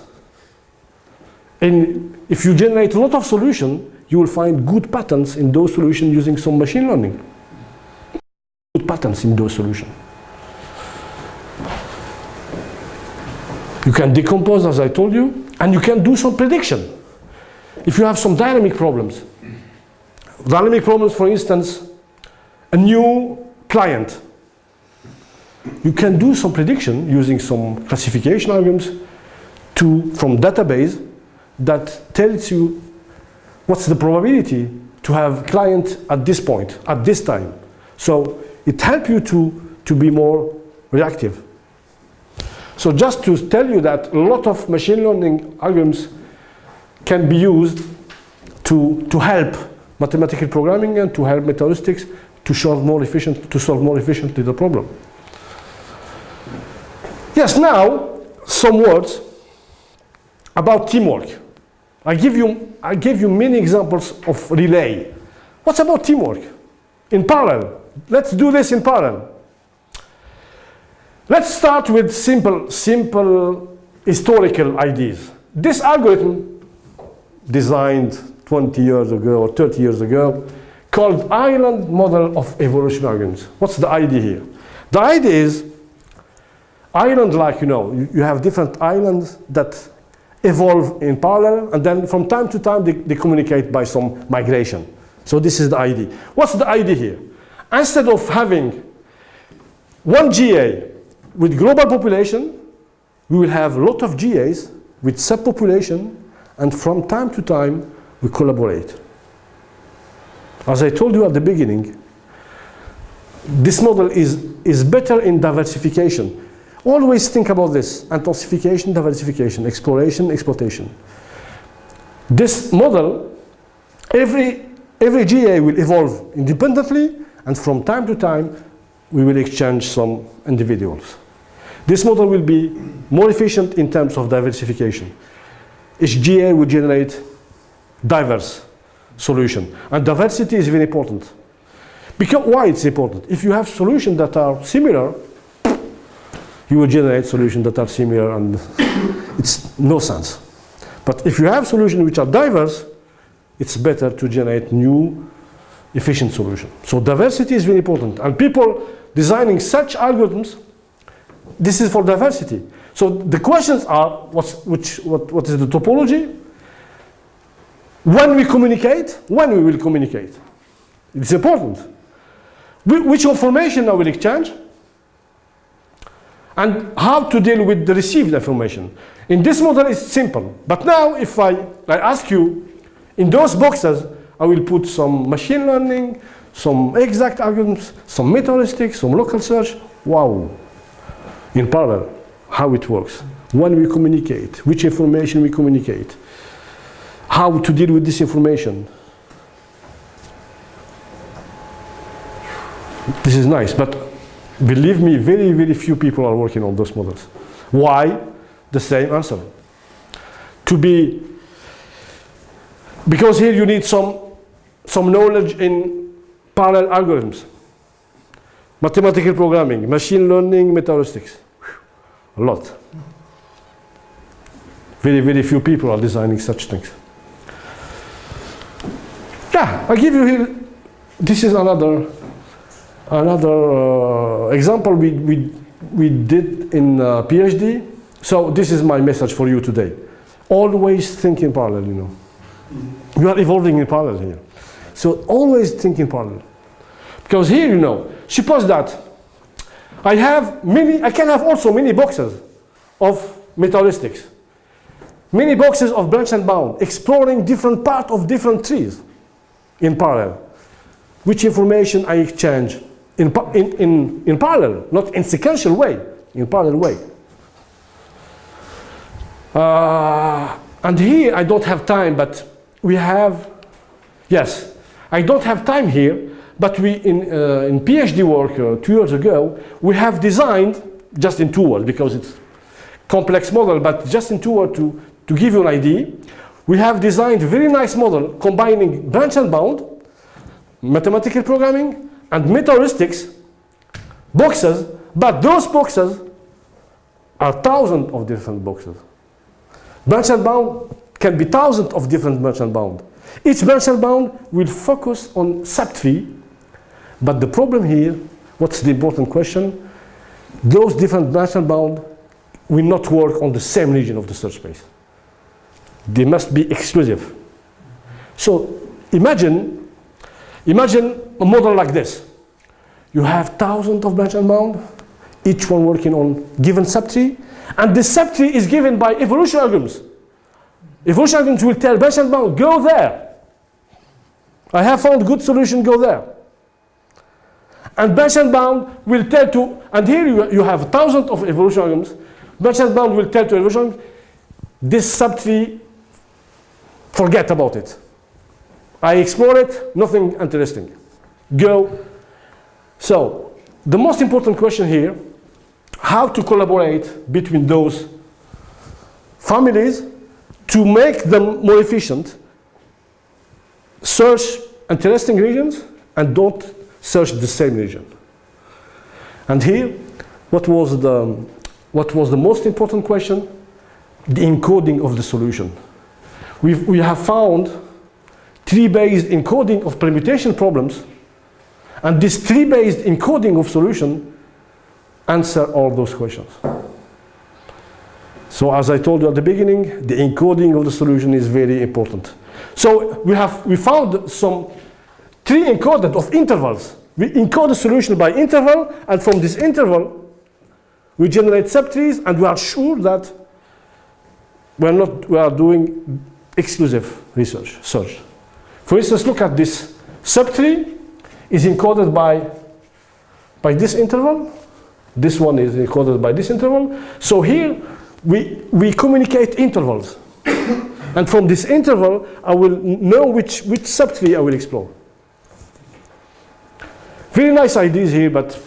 And if you generate a lot of solution, you will find good patterns in those solutions using some machine learning good patterns in those solutions. You can decompose, as I told you, and you can do some prediction. If you have some dynamic problems, dynamic problems, for instance, a new client. You can do some prediction using some classification algorithms to, from database that tells you what's the probability to have client at this point, at this time. So it helps you to, to be more reactive. So just to tell you that a lot of machine learning algorithms can be used to, to help mathematical programming and to help metaheuristics to solve more efficient to solve more efficiently the problem. Yes, now some words about teamwork. I give you I gave you many examples of relay. What's about teamwork? In parallel. Let's do this in parallel. Let's start with simple simple historical ideas. This algorithm designed 20 years ago or 30 years ago called island model of evolution algorithms. What's the idea here? The idea is island like you know, you, you have different islands that evolve in parallel and then from time to time they, they communicate by some migration. So this is the idea. What's the idea here? Instead of having one GA with global population, we will have a lot of GAs with subpopulation and from time to time we collaborate. As I told you at the beginning, this model is, is better in diversification. Always think about this, intensification, diversification, exploration, exploitation. This model, every, every GA will evolve independently and from time to time we will exchange some individuals. This model will be more efficient in terms of diversification. Each GA will generate diverse solution. And diversity is very important. Because why it's important? If you have solutions that are similar, you will generate solutions that are similar and it's no sense. But if you have solutions which are diverse, it's better to generate new efficient solutions. So diversity is very important. And people designing such algorithms, this is for diversity. So the questions are, what's, which, what, what is the topology? When we communicate, when we will communicate. It's important. Which information I will exchange? And how to deal with the received information. In this model, it's simple. But now, if I, I ask you, in those boxes, I will put some machine learning, some exact algorithms, some metaheuristics, some local search. Wow. In parallel, how it works. When we communicate, which information we communicate how to deal with this information. This is nice, but believe me, very, very few people are working on those models. Why? The same answer. To be, because here you need some, some knowledge in parallel algorithms, mathematical programming, machine learning, metaheuristics. A lot. Very, very few people are designing such things. Yeah, I give you here, this is another, another uh, example we, we, we did in uh, PhD. So this is my message for you today. Always think in parallel, you know. You are evolving in parallel here. So always think in parallel. Because here, you know, suppose that I have many, I can have also many boxes of metaheuristics. Many boxes of branch and bound, exploring different part of different trees in parallel. Which information I exchange in, in, in, in parallel, not in sequential way, in parallel way. Uh, and here I don't have time, but we have, yes, I don't have time here, but we in, uh, in PhD work uh, two years ago, we have designed, just in two words, because it's complex model, but just in two words to, to give you an idea, we have designed a very nice model combining branch and bound, mathematical programming, and metaheuristics boxes, but those boxes are thousands of different boxes. And bound can be thousands of different and bound. Each and bound will focus on subtree, but the problem here, what's the important question? Those different and bound will not work on the same region of the search space. They must be exclusive. So imagine Imagine a model like this. You have thousands of branch and bound, each one working on given subtree, and this subtree is given by evolution algorithms. Evolution algorithms will tell branch and bound, go there. I have found good solution, go there. And branch and bound will tell to, and here you, you have thousands of evolution algorithms, branch and bound will tell to evolution, this subtree, forget about it. I explore it, nothing interesting. Go. So, the most important question here, how to collaborate between those families to make them more efficient, search interesting regions and don't search the same region. And here, what was the, what was the most important question? The encoding of the solution. We've, we have found tree-based encoding of permutation problems, and this tree-based encoding of solution answer all those questions. So as I told you at the beginning, the encoding of the solution is very important. So we have we found some tree encoded of intervals. We encode the solution by interval, and from this interval, we generate subtrees, and we are sure that we're not we are doing exclusive research search. For instance, look at this subtree is encoded by by this interval. This one is encoded by this interval. So here we, we communicate intervals. *coughs* and from this interval, I will know which, which subtree I will explore. Very nice ideas here, but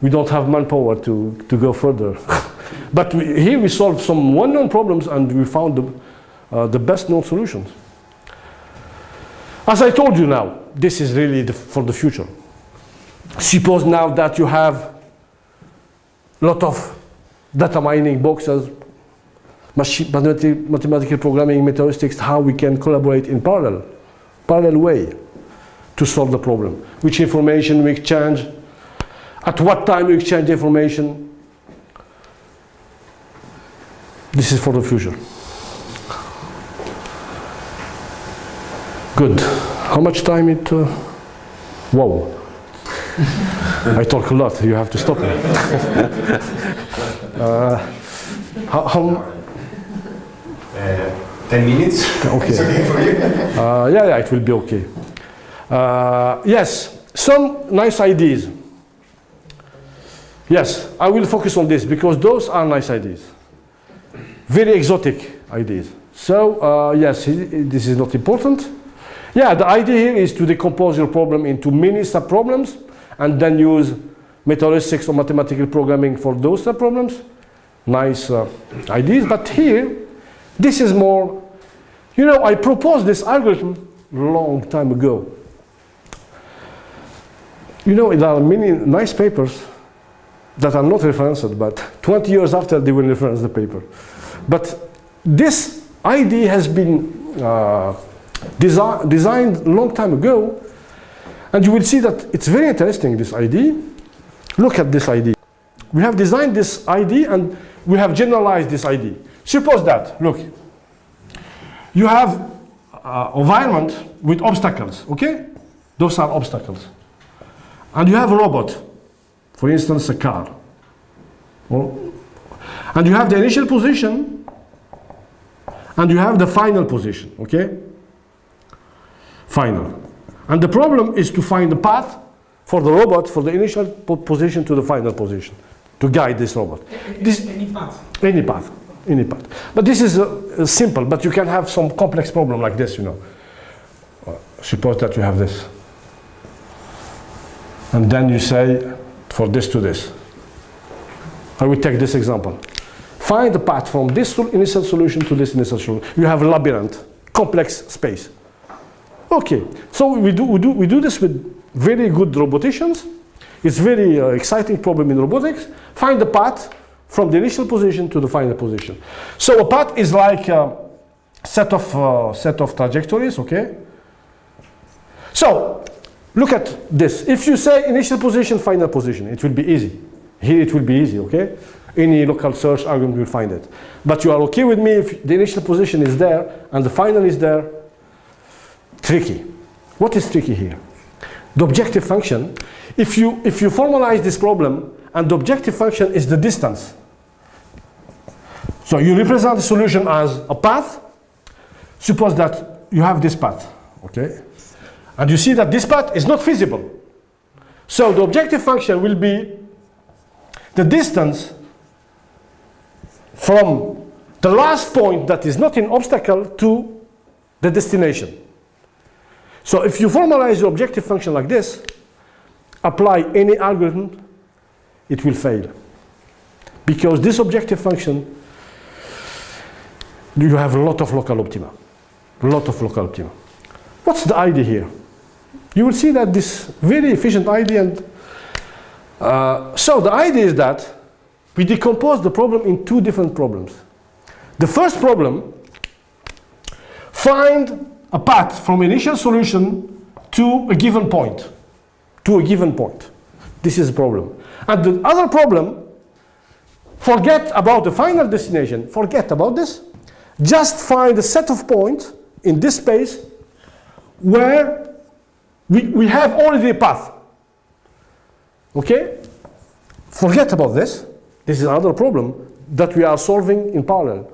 we don't have manpower to, to go further. *laughs* but we, here we solved some well-known problems and we found the, uh, the best known solutions. As I told you now, this is really the, for the future. Suppose now that you have a lot of data mining boxes, machine, mathematical programming, metaheuristics, how we can collaborate in parallel, parallel way to solve the problem. Which information we exchange, at what time we exchange information. This is for the future. Good. How much time it? Uh, whoa. I talk a lot. You have to stop me. *laughs* uh, how, how, Uh, 10 minutes? Okay. It's okay for you? *laughs* uh, yeah, yeah, it will be okay. Uh, yes, some nice ideas. Yes, I will focus on this because those are nice ideas. Very exotic ideas. So, uh, yes, this is not important. Yeah, the idea here is to decompose your problem into mini subproblems and then use metaheuristics or mathematical programming for those subproblems. Nice uh, ideas, but here, this is more, you know, I proposed this algorithm long time ago. You know, there are many nice papers that are not referenced, but 20 years after they will reference the paper. But this idea has been uh, desi designed long time ago, and you will see that it's very interesting, this ID. Look at this ID. We have designed this ID and we have generalized this ID. Suppose that, look, you have uh, environment with obstacles, okay? Those are obstacles. And you have a robot, for instance, a car. Or, and you have the initial position and you have the final position, okay? Final. And the problem is to find the path for the robot for the initial po position to the final position to guide this robot. This, any path. any path, any path. But this is uh, uh, simple, but you can have some complex problem like this, you know. Uh, suppose that you have this. And then you say, for this to this. I will take this example. Find the path from this initial solution to this initial solution. You have a labyrinth, complex space. Okay, so we do, we do, we do this with very good roboticians. It's very uh, exciting problem in robotics. Find the path from the initial position to the final position. So a path is like a set of, uh, set of trajectories, okay? So look at this. If you say initial position, final position, it will be easy. Here it will be easy, okay? Any local search algorithm will find it. But you are okay with me if the initial position is there and the final is there? Tricky. What is tricky here? The objective function, if you, if you formalize this problem and the objective function is the distance, so you represent the solution as a path, suppose that you have this path, okay? And you see that this path is not feasible. So the objective function will be the distance from the last point that is not an obstacle to the destination. So if you formalize your objective function like this, apply any algorithm, it will fail. Because this objective function, you have a lot of local optima. A lot of local optima. What's the idea here? You will see that this very efficient idea and uh, so the idea is that we decompose the problem in two different problems. The first problem, find a path from initial solution to a given point, to a given point. This is a problem. And the other problem, forget about the final destination, forget about this, just find a set of points in this space where we, we have already a path. Okay? Forget about this. This is another problem that we are solving in parallel.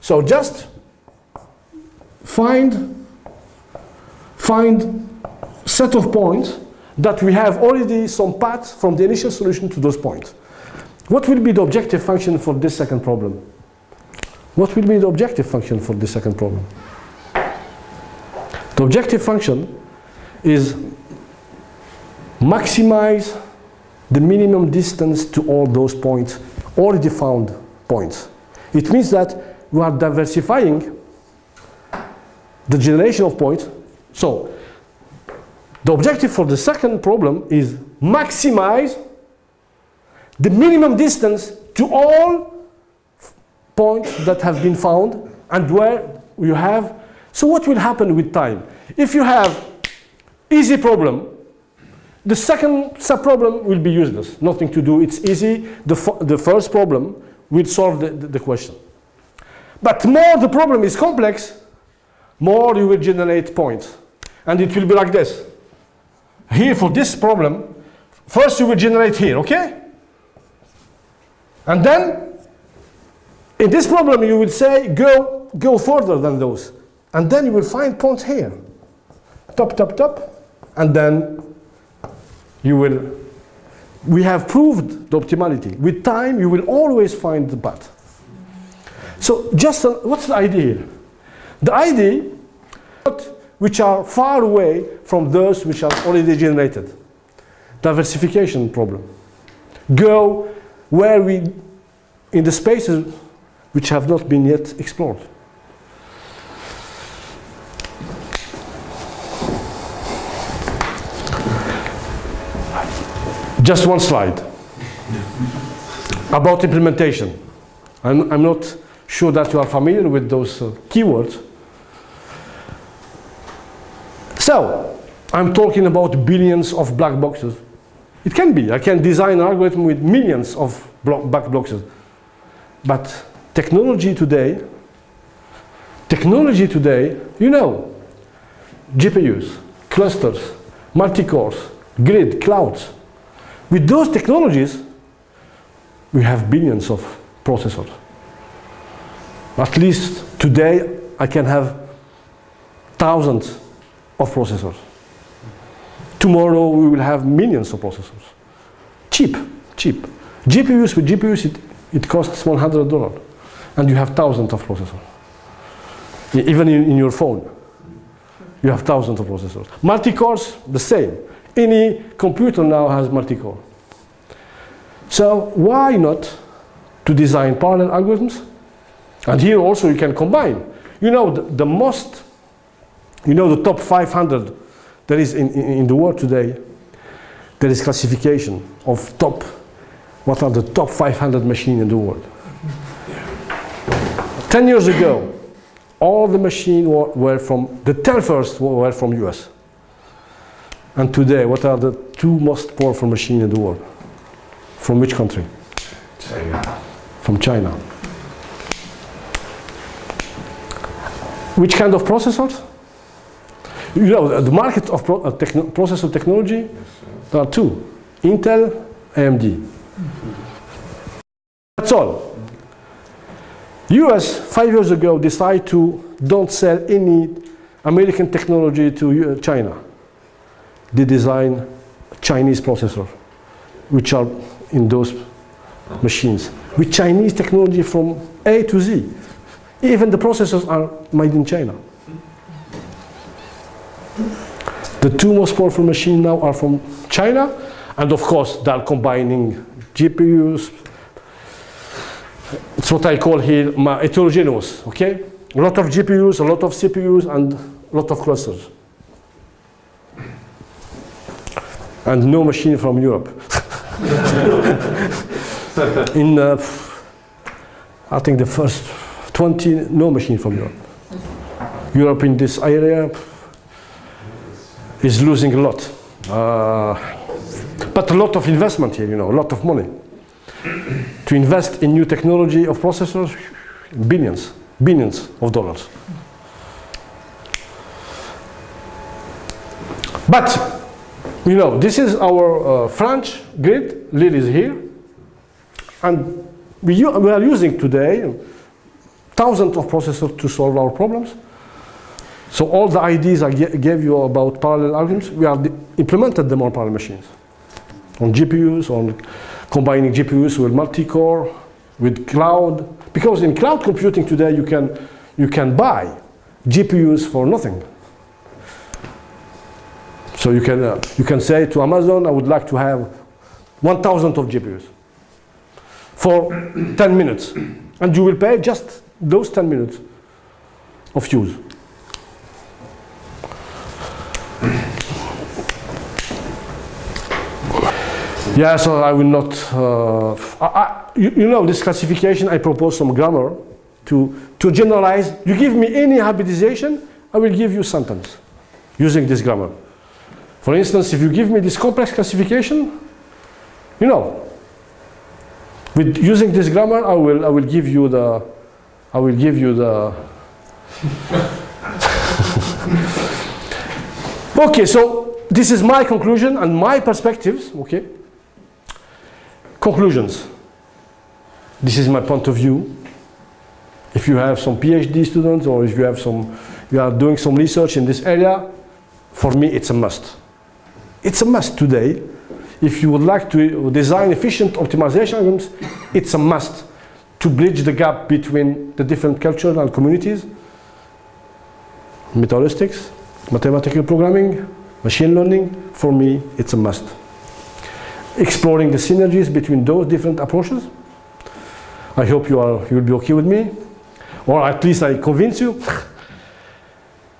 So just find, find set of points that we have already some path from the initial solution to those points. What will be the objective function for this second problem? What will be the objective function for this second problem? The objective function is maximize the minimum distance to all those points, already found points. It means that we are diversifying the generation of points. So the objective for the second problem is maximize the minimum distance to all points that have been found and where you have. So what will happen with time? If you have easy problem, the second subproblem will be useless, nothing to do, it's easy. The, the first problem will solve the, the, the question. But more the problem is complex, more you will generate points. And it will be like this. Here for this problem, first you will generate here, okay? And then, in this problem you will say, go, go further than those. And then you will find points here. Top, top, top. And then you will, we have proved the optimality. With time, you will always find the path. So just, what's the idea? The idea, which are far away from those which are already generated. Diversification problem. Go where we, in the spaces which have not been yet explored. Just one slide about implementation. I'm, I'm not sure that you are familiar with those uh, keywords. So, I'm talking about billions of black boxes. It can be. I can design an algorithm with millions of black boxes. But technology today, technology today, you know, GPUs, clusters, multi-cores, grid, clouds, with those technologies, we have billions of processors. At least today, I can have thousands of processors. Tomorrow, we will have millions of processors. Cheap, cheap. GPUs with GPUs, it, it costs $100. And you have thousands of processors. Even in, in your phone, you have thousands of processors. Multi-cores, the same. Any computer now has multi-core. So why not to design parallel algorithms? And here also you can combine. You know the, the most, you know the top 500 there is in, in, in the world today, there is classification of top, what are the top 500 machines in the world. 10 years ago, all the machines were, were from, the 10 first were from US. And today, what are the two most powerful machines in the world? From which country? China. From China. Which kind of processors? You know, the market of pro uh, processor technology, there are two, Intel, AMD. That's all. US, five years ago, decided to don't sell any American technology to uh, China. They design Chinese processor, which are in those machines, with Chinese technology from A to Z. Even the processors are made in China. The two most powerful machines now are from China, and of course they are combining GPUs. It's what I call here my heterogeneous, okay? A lot of GPUs, a lot of CPUs, and a lot of clusters. And no machine from Europe. *laughs* In, uh, I think the first 20, no machine from Europe. Europe in this area is losing a lot. Uh, but a lot of investment here, you know, a lot of money. To invest in new technology of processors, billions, billions of dollars. But, you know, this is our uh, French grid, Lille is here, and we, we are using today thousands of processors to solve our problems. So all the ideas I gave you about parallel algorithms, we de- implemented them on parallel machines. On GPUs, on combining GPUs with multi-core, with cloud. Because in cloud computing today, you can, you can buy GPUs for nothing. So you can, uh, you can say to Amazon, I would like to have 1,000 of GPUs for 10 minutes. And you will pay just those 10 minutes of use. Yeah, so I will not. Uh, I, I, you, you know, this classification, I propose some grammar to, to generalize. You give me any hybridization, I will give you sentence using this grammar. For instance, if you give me this complex classification, you know, with using this grammar, I will, I will give you the, I will give you the. *laughs* okay, so this is my conclusion and my perspectives. Okay. Conclusions. This is my point of view. If you have some PhD students or if you have some, you are doing some research in this area, for me it's a must. It's a must today. If you would like to design efficient optimization algorithms, it's a must to bridge the gap between the different cultures and communities. Metaheuristics, mathematical programming, machine learning, for me it's a must exploring the synergies between those different approaches. I hope you are you will be okay with me, or at least I convince you.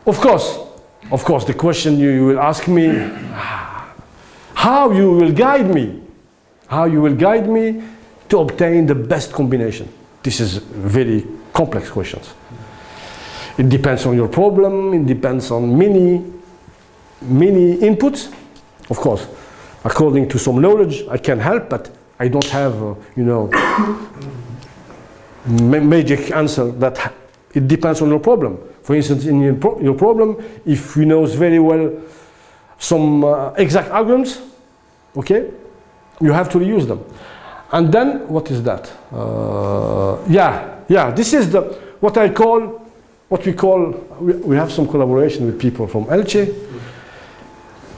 of course, of course, the question you, you will ask me, how you will guide me, how you will guide me to obtain the best combination. This is very complex questions. It depends on your problem. It depends on many, many inputs. Of course, according to some knowledge, I can help, but I don't have, uh, you know, ma- magic answer that it depends on your problem. For instance, in your, pro- your problem, if you know very well some uh, exact algorithms, okay, you have to reuse them. And then, what is that? Uh, yeah, yeah, this is the, what I call, what we call, we, we have some collaboration with people from Elche,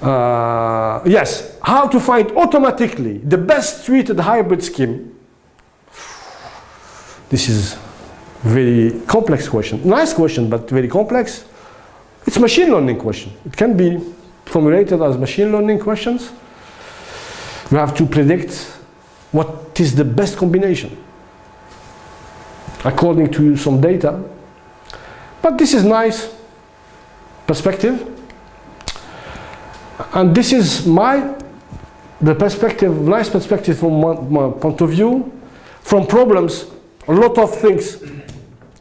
uh, yes, how to find automatically the best suited hybrid scheme. This is very complex question. Nice question, but very complex. It's machine learning question. It can be formulated as machine learning questions. You have to predict what is the best combination according to some data. But this is nice perspective. And this is my the perspective, nice perspective from my, my point of view. From problems, a lot of things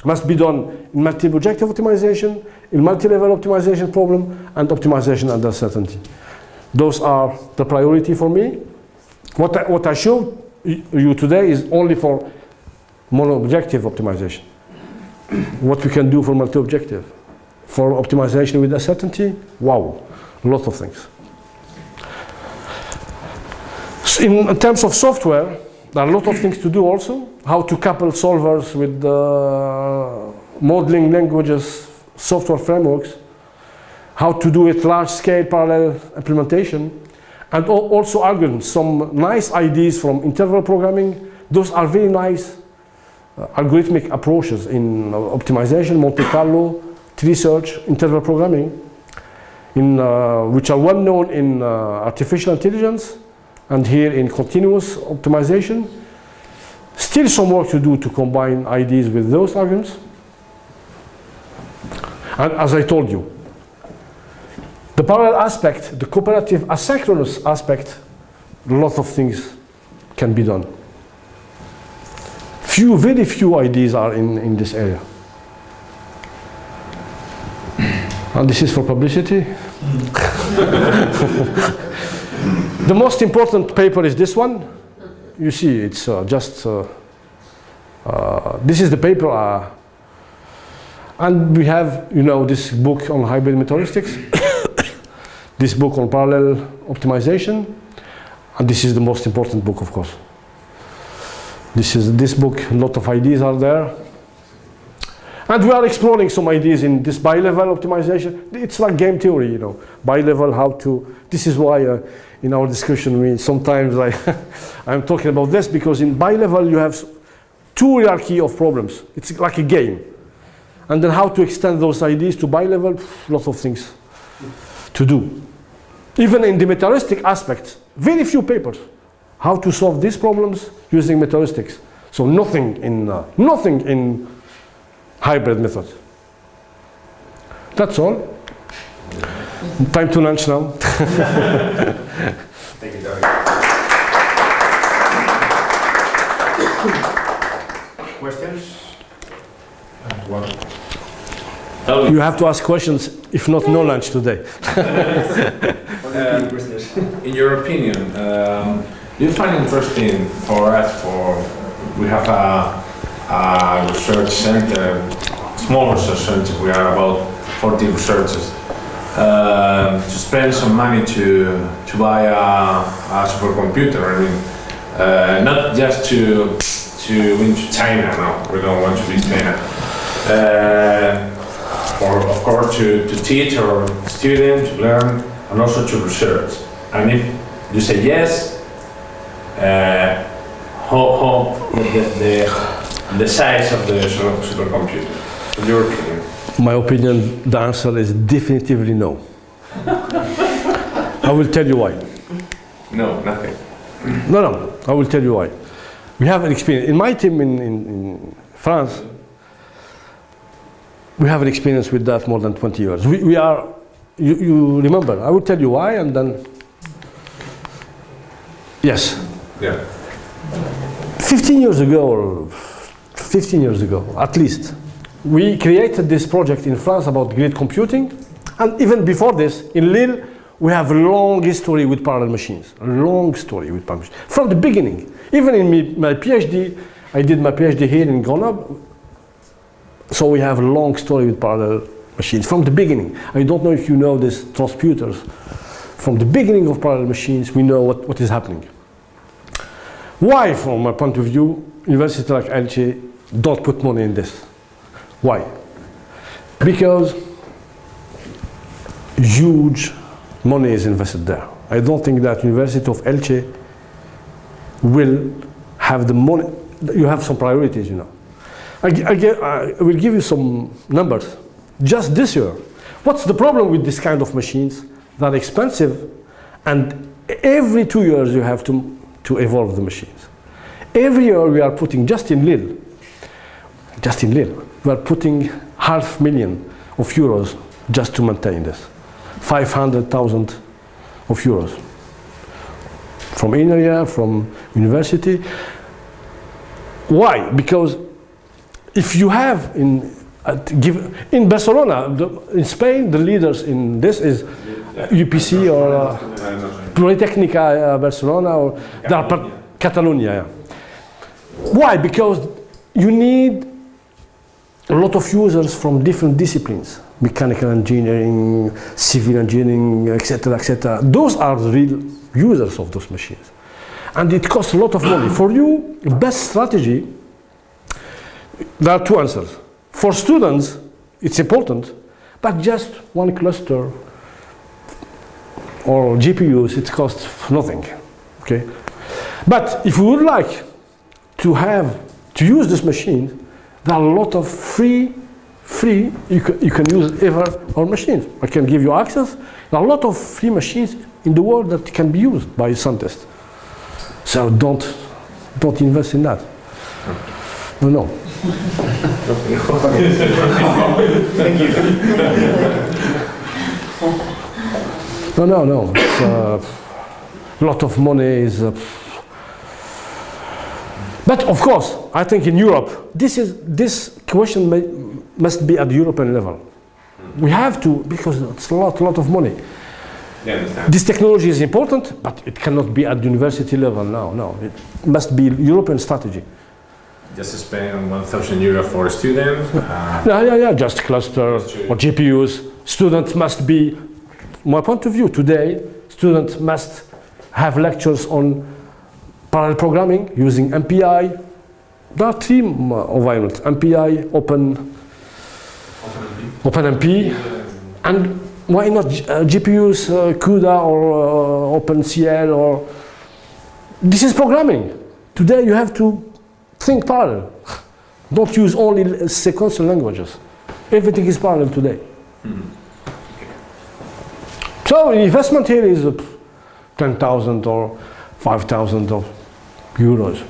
must be done in multi-objective optimization, in multi-level optimization problem, and optimization under certainty. Those are the priority for me. What I, what I showed you today is only for mono-objective optimization. what we can do for multi-objective. For optimization with uncertainty, wow, a lot of things. So in terms of software, there are a lot of things to do also. How to couple solvers with uh, modeling languages, software frameworks. How to do it large-scale parallel implementation. And also algorithms, some nice ideas from interval programming. Those are very nice uh, algorithmic approaches in uh, optimization, Monte Carlo, tree search, interval programming, in, uh, which are well known in uh, artificial intelligence and here in continuous optimization. Still some work to do to combine ideas with those arguments. And as I told you, the parallel aspect, the cooperative asynchronous aspect, lots of things can be done. Few, very few ideas are in, in this area. And this is for publicity. *laughs* the most important paper is this one. You see, it's uh, just, uh, uh, this is the paper. uh, and we have, you know, this book on hybrid metaheuristics, *coughs* this book on parallel optimization, and this is the most important book, of course. This is this book, a lot of ideas are there. And we are exploring some ideas in this bi-level optimization. It's like game theory, you know, bi-level, how to, this is why uh, in our discussion we sometimes I, *laughs* I'm talking about this because in bi-level you have two hierarchy of problems. It's like a game. And then how to extend those ideas to bi-level, lots of things to do. Even in the metaheuristic aspect, very few papers. How to solve these problems using metaheuristics. So nothing in, uh, nothing in hybrid method. That's all. Time to lunch now. *laughs* Thank you, David. Questions? One. You have to ask questions, if not, no lunch today. *laughs* Um, in your opinion, um, do you find interesting for us, for, we have a, a research center, small research center, we are about 40 researchers, um, to spend some money to, to buy a, a supercomputer, I mean, uh, not just to, to win to China, no, we don't want to be China. Uh, for, of course, to, to teach our students, to learn, and also to research. And if you say yes, uh, how the, the, the size of the supercomputer, in your opinion? My opinion, the answer is definitively no. I will tell you why. No, nothing. No, no, I will tell you why. We have an experience. In my team in, in, in France, we have an experience with that more than 20 years. We, we are, you, you remember, I will tell you why and then. Yes, Yeah. 15 years ago, or 15 years ago, at least, we created this project in France about grid computing. And even before this, in Lille, we have a long history with parallel machines. A long story with parallel machines. From the beginning. Even in my PhD, I did my PhD here in Grenoble. So we have a long story with parallel machines from the beginning. I don't know if you know these transputers. From the beginning of parallel machines, we know what, what is happening. Why, from my point of view, university like Elche don't put money in this? Why? Because huge money is invested there. I don't think that University of Elche will have the money. You have some priorities, you know. I, I, I will give you some numbers. Just this year, what's the problem with this kind of machines? They're expensive, and every two years you have to, to evolve the machines. Every year we are putting, just in Lille, just in Lille, we are putting half million of euros just to maintain this. 500,000 of euros. From area, from university. Why? Because if you have in give, in Barcelona, the, in Spain, the leaders in this is UPC or uh, Politecnica uh, Barcelona or Catalonia. yeah. Why? Because you need a lot of users from different disciplines. mechanical engineering, civil engineering, etc., etc. Those are the real users of those machines. And it costs a lot of money. For you, best strategy, there are two answers. For students, it's important, but just one cluster or GPUs, it costs nothing. Okay? But if you would like to have to use this machine, there are a lot of free, free you can, you can use ever our machines. I can give you access. There are a lot of free machines in the world that can be used by scientists. So don't don't invest in that. No, no. *laughs* No, no, no. It's uh, a lot of money is. Uh, but of course, I think in Europe, this is this question may, must be at the European level. We have to because it's a lot, lot of money. Yeah. This technology is important, but it cannot be at the university level now. No, it must be European strategy. Just spend 1,000 euro for a student. Uh, Yeah, yeah, yeah. Just clusters or GPUs. Students must be. My point of view today, students must have lectures on parallel programming using MPI. There are three environments: MPI, Open, OpenMP, and why not uh, GPUs, uh, CUDA or uh, OpenCL or. This is programming. Today you have to think parallel. Don't use only sequential languages. Everything is parallel today. So investment here is uh, 10,000 or 5,000 of euros.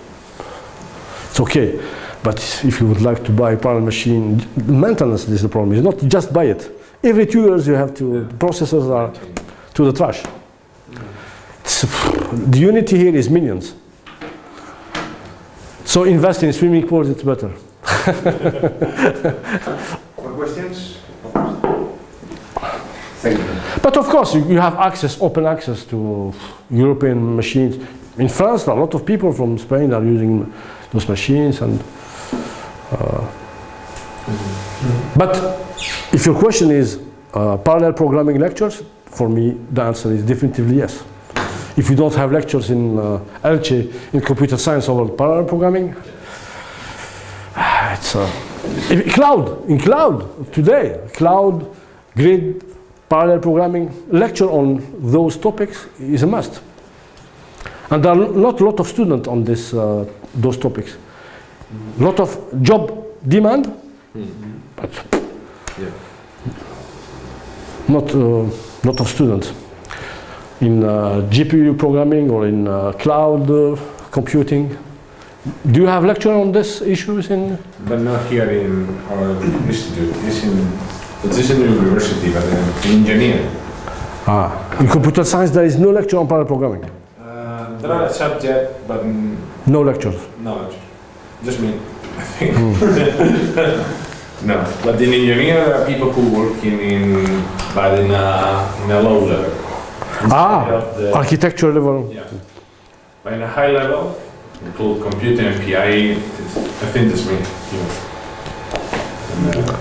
It's okay. But if you would like to buy a parallel machine, maintenance is the problem. It's not just buy it. Every two years you have to, processors are to the trash. It's, the unity here is millions. So invest in swimming pools, it's better. *laughs* More questions? Thank you. But of course, you, you have access, open access to European machines. In France, a lot of people from Spain are using those machines. And uh, but if your question is uh, parallel programming lectures, for me the answer is definitively yes. If you don't have lectures in uh, Elche in computer science about parallel programming, *sighs* it's uh, cloud in cloud today cloud grid parallel programming lecture on those topics is a must. And there are not a lot of students on this, uh, those topics. A lot of job demand, but Yeah. not a lot of students in uh, GPU programming or in uh, cloud uh, computing. Do you have lecture on these issues in? But not here in our institute. It's in, it is in the university, but in engineering. Ah, in computer science there is no lecture on parallel programming. There are a subject, but n- No lectures. Just me, I *laughs* think. no, but in engineering, there are people who working in, but in a, in a low level. Instead Ah, the- architecture level. Yeah. But in a high level, include computing and PI, I think that's me. You know. And, uh,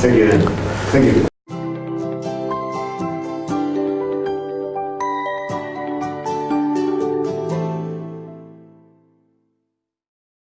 Thank you. Thank you.